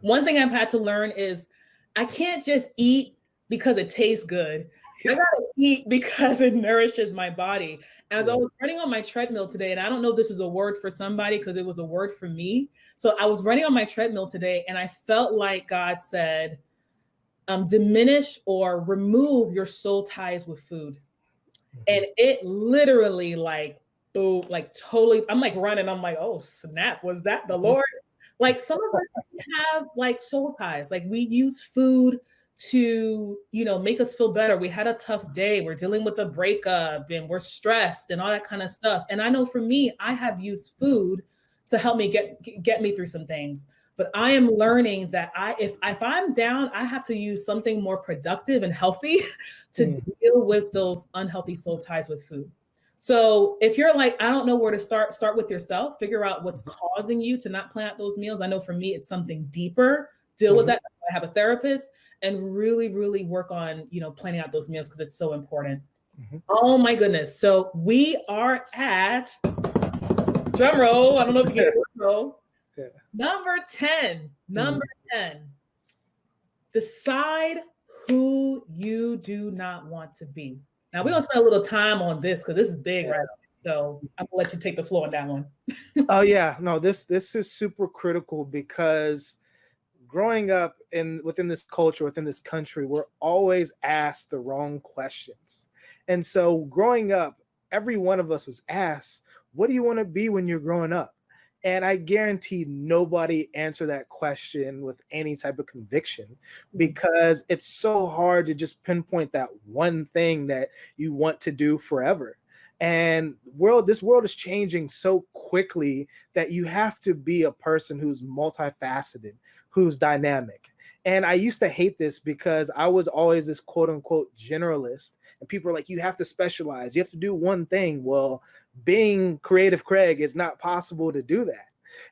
One thing I've had to learn is I can't just eat because it tastes good. I (laughs) gotta eat because it (laughs) nourishes my body. As I was running on my treadmill today, and I don't know if this is a word for somebody because it was a word for me. So I was running on my treadmill today, and I felt like God said, um, diminish or remove your soul ties with food. Mm-hmm. And it literally like boom, like totally, I'm like running. I'm like, oh snap, was that the mm-hmm. Lord? Like some of (laughs) us have like soul ties. Like we use food to you know make us feel better. We had a tough day. We're dealing with a breakup and we're stressed and all that kind of stuff. And i know for me i have used food to help me get get me through some things. But i am learning that i if if i'm down i have to use something more productive and healthy (laughs) to mm. deal with those unhealthy soul ties with food. So if you're like i don't know where to start start with yourself. Figure out what's mm-hmm. causing you to not plan out those meals. I know for me it's something deeper. Deal mm-hmm. with that. I have a therapist and really, really work on, you know, planning out those meals because it's so important. Mm-hmm. Oh my goodness. So we are at drum roll. I don't know if you get drum (laughs) roll. Yeah. Number 10. Number mm-hmm. 10. Decide who you do not want to be. Now we're gonna spend a little time on this because this is big, yeah. right? So I'm gonna let you take the floor on that one. (laughs) oh yeah, no, this this is super critical because growing up in within this culture, within this country, we're always asked the wrong questions. And so growing up, every one of us was asked, what do you want to be when you're growing up? And I guarantee nobody answered that question with any type of conviction mm-hmm. because it's so hard to just pinpoint that one thing that you want to do forever. And world, this world is changing so quickly that you have to be a person who's multifaceted, who's dynamic. And I used to hate this because I was always this quote unquote generalist. And people are like, you have to specialize, you have to do one thing. Well, being creative Craig is not possible to do that.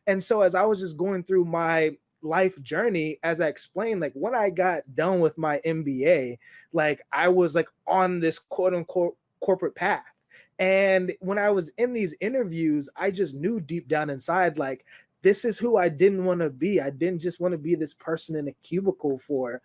And so as I was just going through my life journey, as I explained, like when I got done with my MBA, like I was like on this quote unquote corporate path. And when I was in these interviews, I just knew deep down inside, like this is who I didn't want to be. I didn't just want to be this person in a cubicle for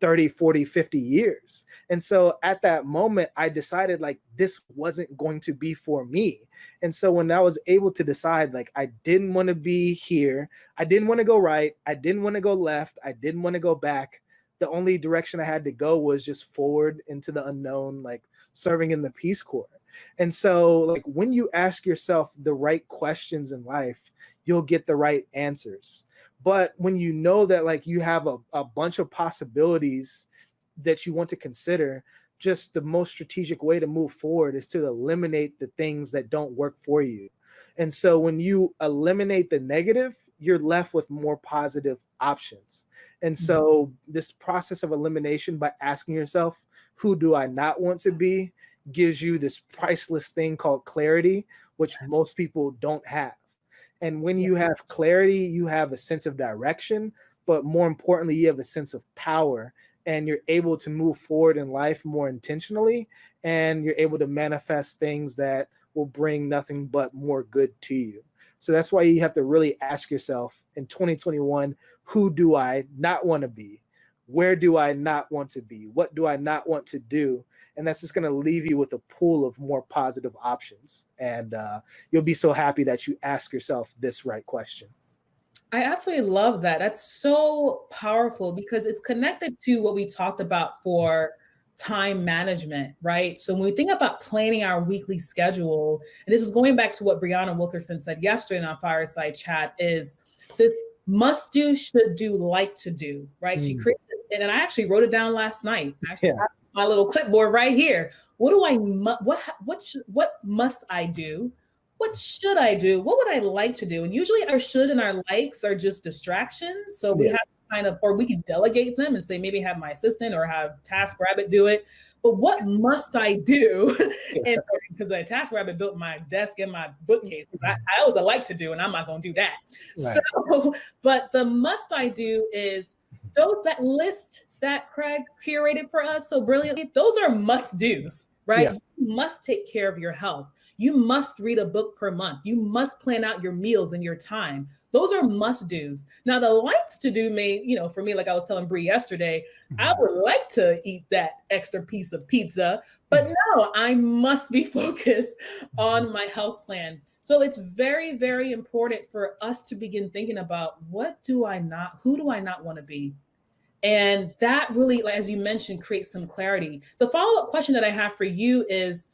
30, 40, 50 years. And so at that moment, I decided like this wasn't going to be for me. And so when I was able to decide, like, I didn't want to be here, I didn't want to go right, I didn't want to go left, I didn't want to go back. The only direction I had to go was just forward into the unknown, like serving in the Peace Corps. And so, like, when you ask yourself the right questions in life, you'll get the right answers. But when you know that like you have a, a bunch of possibilities that you want to consider, just the most strategic way to move forward is to eliminate the things that don't work for you. And so when you eliminate the negative, you're left with more positive options. And so mm-hmm. this process of elimination by asking yourself, who do I not want to be, gives you this priceless thing called clarity, which most people don't have. And when you have clarity, you have a sense of direction, but more importantly, you have a sense of power and you're able to move forward in life more intentionally and you're able to manifest things that will bring nothing but more good to you. So that's why you have to really ask yourself in 2021, who do I not want to be? Where do I not want to be? What do I not want to do? And that's just going to leave you with a pool of more positive options. And uh, you'll be so happy that you ask yourself this right question. I absolutely love that. That's so powerful because it's connected to what we talked about for time management, right? So when we think about planning our weekly schedule, and this is going back to what Brianna Wilkerson said yesterday in our fireside chat, is the must do, should do, like to do, right? Mm. She created this, and I actually wrote it down last night. I actually yeah. my little clipboard right here. What do I what what what must I do? What should I do? What would I like to do? And usually our should and our likes are just distractions. So we yeah. have kind of, or we can delegate them and say maybe have my assistant or have Task Rabbit do it. But what must I do? (laughs) and because the Task Rabbit built my desk and my bookcase, I, I was a like to do, and I'm not going to do that. Right. So, (laughs) but the must I do is those that list that Craig curated for us so brilliantly. Those are must dos, right? Yeah. You must take care of your health. You must read a book per month. You must plan out your meals and your time. Those are must do's. Now, the likes to do may, you know, for me, like I was telling Brie yesterday, I mm-hmm. would like to eat that extra piece of pizza, but mm-hmm. no, I must be (laughs) focused on my health plan. So it's very, very important for us to begin thinking about what do I not, who do I not want to be? And that really, as you mentioned, creates some clarity. The follow up question that I have for you is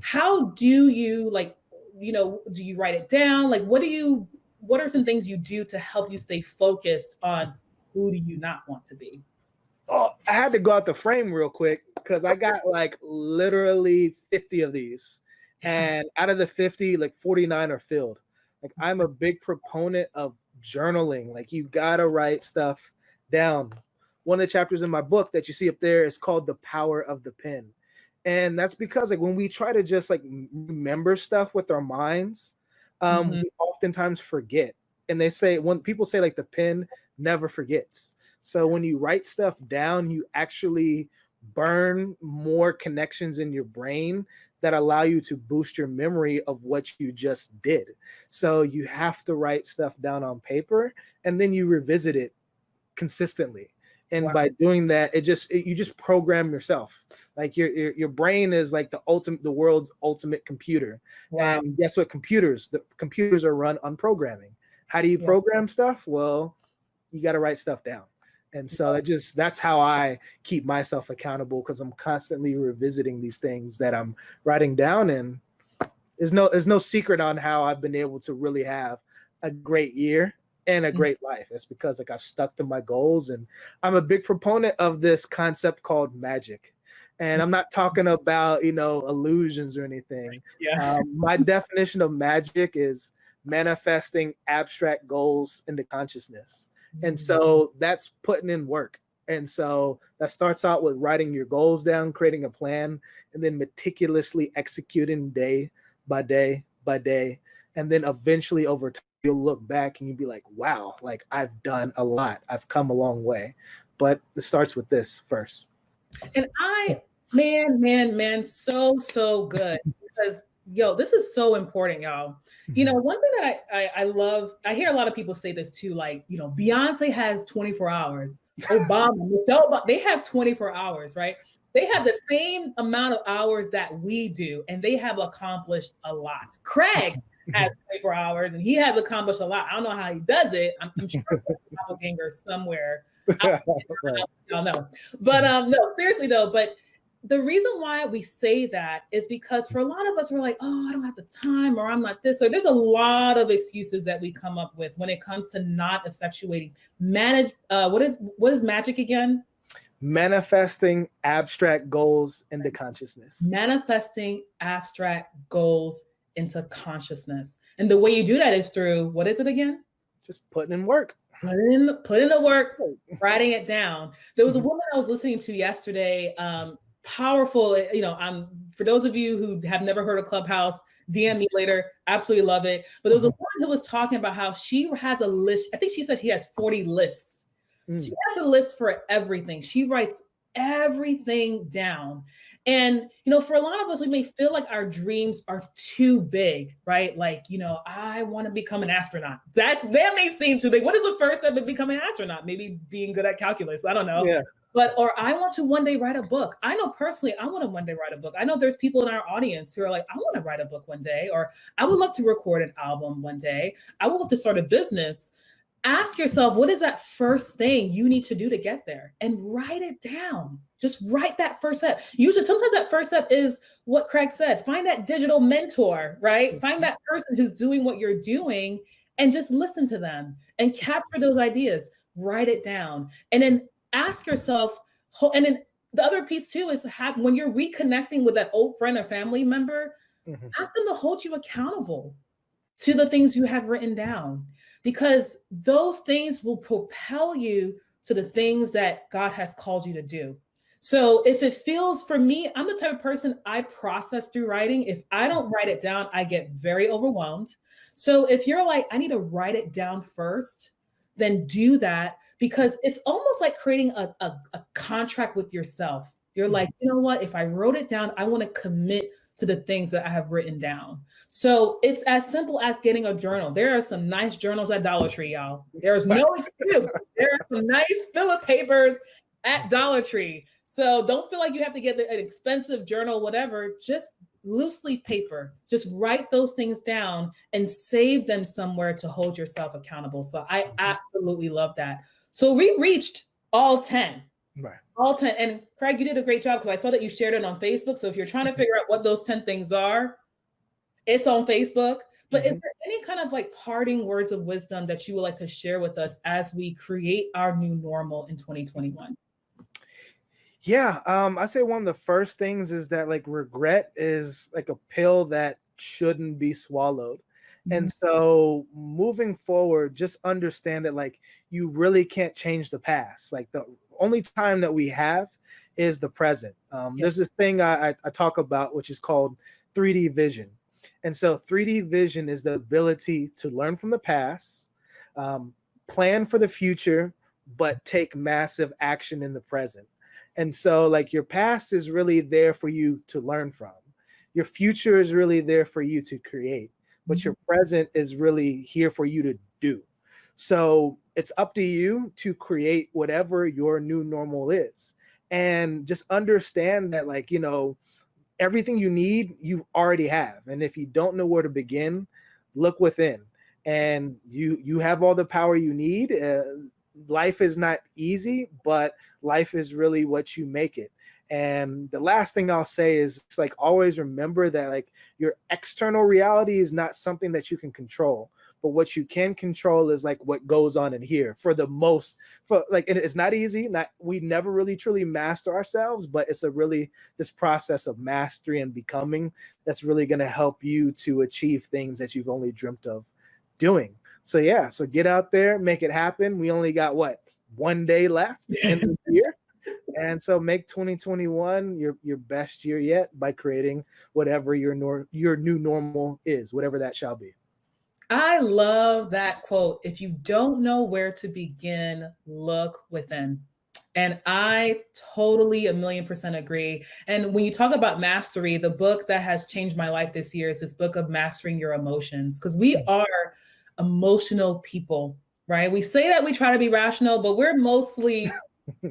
how do you like you know do you write it down like what do you what are some things you do to help you stay focused on who do you not want to be oh i had to go out the frame real quick because i got like literally 50 of these and out of the 50 like 49 are filled. Like i'm a big proponent of journaling. Like you gotta write stuff down. One of the chapters in my book that you see up there is called the power of the pen. And that's because like when we try to just like remember stuff with our minds um mm-hmm. we oftentimes forget. And they say when people say like the pen never forgets. So when you write stuff down you actually burn more connections in your brain that allow you to boost your memory of what you just did. So you have to write stuff down on paper and then you revisit it consistently. And wow. by doing that it just it, you just program yourself. Like your, your, your brain is like the ultimate the world's ultimate computer. Wow. and guess what computers the computers are run on programming. How do you yeah. program stuff? Well you got to write stuff down and so that just that's how i keep myself accountable because i'm constantly revisiting these things that i'm writing down and there's no there's no secret on how i've been able to really have a great year and a mm. great life. It's because like I've stuck to my goals and I'm a big proponent of this concept called magic. And I'm not talking about, you know, illusions or anything. Yeah. Um, my definition of magic is manifesting abstract goals into consciousness. And so that's putting in work. And so that starts out with writing your goals down, creating a plan, and then meticulously executing day by day by day. And then eventually over time, you'll look back and you'll be like, wow, like I've done a lot. I've come a long way. But it starts with this first. And I, man, man, man, so, so good. Because yo, this is so important, y'all. You mm-hmm. know, one thing that I, I, I love, I hear a lot of people say this too, like, you know, Beyonce has 24 hours. Obama, (laughs) Michelle, they have 24 hours, right? They have the same amount of hours that we do, and they have accomplished a lot. Craig (laughs) has 24 hours and he has accomplished a lot. I don't know how he does it. I'm, I'm sure doppelganger somewhere. (laughs) I don't know. But um, no, seriously though, but the reason why we say that is because for a lot of us, we're like, oh, I don't have the time, or I'm not this. So there's a lot of excuses that we come up with when it comes to not effectuating manage. Uh, what is what is magic again? Manifesting abstract goals into consciousness. Manifesting abstract goals into consciousness. And the way you do that is through what is it again? Just putting in work. Put in, put in the work, (laughs) writing it down. There was a mm-hmm. woman I was listening to yesterday. Um, powerful, you know, I'm for those of you who have never heard of Clubhouse, DM me later. Absolutely love it. But there was a mm-hmm. woman who was talking about how she has a list. I think she said he has 40 lists. Mm. She has a list for everything. She writes everything down. And, you know, for a lot of us, we may feel like our dreams are too big, right? Like, you know, I want to become an astronaut. That that may seem too big. What is the first step of becoming an astronaut? Maybe being good at calculus. I don't know. Yeah. But or I want to one day write a book. I know personally, I want to one day write a book. I know there's people in our audience who are like, I want to write a book one day, or I would love to record an album one day. I would love to start a business. Ask yourself what is that first thing you need to do to get there? And write it down. Just write that first step. Usually sometimes that first step is what craig said find that digital mentor right? Find that person who's doing what you're doing and just listen to them and capture those ideas. Write it down. And then ask yourself and then the other piece too is have when you're reconnecting with that old friend or family member mm-hmm. ask them to hold you accountable to the things you have written down because those things will propel you to the things that God has called you to do. So if it feels for me, I'm the type of person I process through writing. If I don't write it down, I get very overwhelmed. So if you're like, I need to write it down first, then do that because it's almost like creating a, a, a contract with yourself. You're like, you know what? If I wrote it down, I want to commit to the things that I have written down. So it's as simple as getting a journal. There are some nice journals at Dollar Tree, y'all. There's no excuse. There are some nice filler papers at Dollar Tree. So don't feel like you have to get an expensive journal, whatever. Just loosely paper, just write those things down and save them somewhere to hold yourself accountable. So I mm-hmm. absolutely love that. So we reached all 10. Right. All 10. And Craig, you did a great job because I saw that you shared it on Facebook. So if you're trying to mm-hmm. figure out what those 10 things are, it's on Facebook. But mm-hmm. is there any kind of like parting words of wisdom that you would like to share with us as we create our new normal in 2021? Yeah, um, I say one of the first things is that like regret is like a pill that shouldn't be swallowed. And mm-hmm. so moving forward, just understand that like you really can't change the past. Like the only time that we have is the present. Um, There's this thing I, I talk about, which is called 3D vision. And so 3D vision is the ability to learn from the past, um, plan for the future, but take massive action in the present. And so like your past is really there for you to learn from. Your future is really there for you to create, but your present is really here for you to do. So it's up to you to create whatever your new normal is. And just understand that, like, you know, everything you need, you already have. And if you don't know where to begin, look within. And you you have all the power you need. Uh, life is not easy, but life is really what you make it. And the last thing I'll say is it's like always remember that like your external reality is not something that you can control but what you can control is like what goes on in here for the most for like and it's not easy not we never really truly master ourselves but it's a really this process of mastery and becoming that's really going to help you to achieve things that you've only dreamt of doing. So yeah so get out there make it happen. We only got what one day left (laughs) in the year and so make 2021 your your best year yet by creating whatever your nor- your new normal is whatever that shall be I love that quote. If you don't know where to begin, look within. And I totally a million percent agree. And when you talk about mastery, the book that has changed my life this year is this book of mastering your emotions because we mm. are emotional people, right? We say that we try to be rational, but we're mostly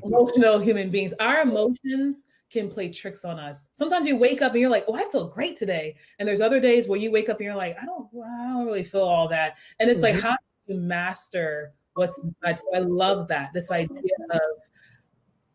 emotional human beings. Our emotions can play tricks on us. Sometimes you wake up and you're like, "Oh, I feel great today," and there's other days where you wake up and you're like, "I don't, I don't really feel all that." And it's like, how do you master what's inside? So I love that this idea of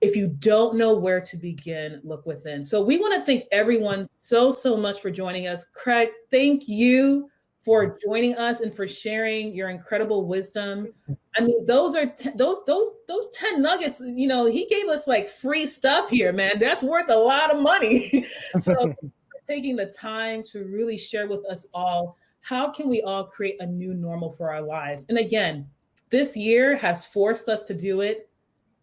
if you don't know where to begin, look within. So we want to thank everyone so so much for joining us. Craig, thank you for joining us and for sharing your incredible wisdom. I mean, those are those those those 10 nuggets, you know, he gave us like free stuff here, man. That's worth a lot of money. (laughs) so (laughs) taking the time to really share with us all how can we all create a new normal for our lives? And again, this year has forced us to do it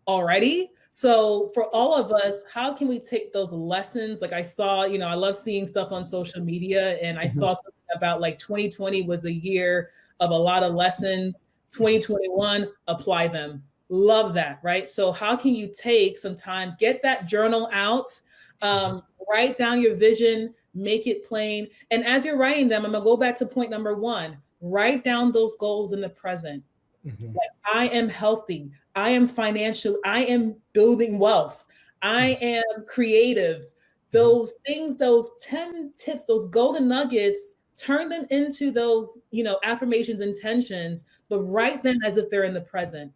already. So for all of us, how can we take those lessons? Like I saw, you know, I love seeing stuff on social media and I mm-hmm. saw something about like 2020 was a year of a lot of lessons. 2021, apply them. Love that, right? So how can you take some time, get that journal out, um, write down your vision, make it plain. And as you're writing them, I'm gonna go back to point number one, write down those goals in the present. Mm-hmm. Like, I am healthy. I am financial. I am building wealth. I mm-hmm. am creative. Mm-hmm. Those things, those 10 tips, those golden nuggets, turn them into those, you know, affirmations, intentions, but write them as if they're in the present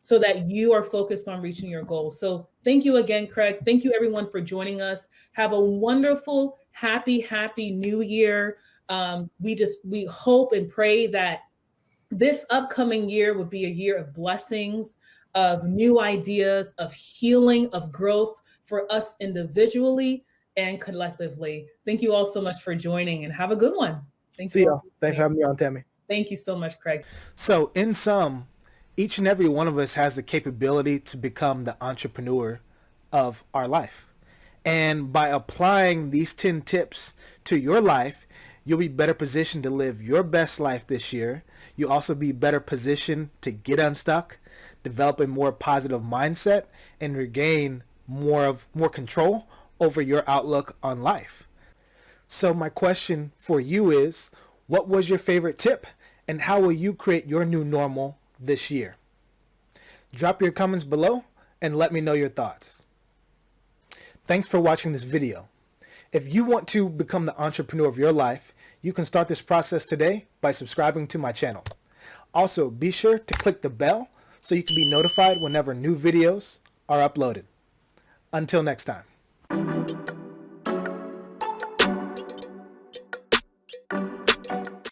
so that you are focused on reaching your goals. So thank you again, Craig. Thank you everyone for joining us. Have a wonderful, happy, happy new year. Um, we just, we hope and pray that this upcoming year would be a year of blessings, of new ideas, of healing, of growth for us individually and collectively. Thank you all so much for joining and have a good one. Thank See you. All. Thanks for having me on, Tammy. Thank you so much, Craig. So in sum, each and every one of us has the capability to become the entrepreneur of our life. And by applying these 10 tips to your life, you'll be better positioned to live your best life this year. You'll also be better positioned to get unstuck, develop a more positive mindset, and regain more of more control over your outlook on life. So my question for you is, what was your favorite tip and how will you create your new normal this year? Drop your comments below and let me know your thoughts. Thanks for watching this video. If you want to become the entrepreneur of your life, you can start this process today by subscribing to my channel. Also, be sure to click the bell so you can be notified whenever new videos are uploaded. Until next time thank you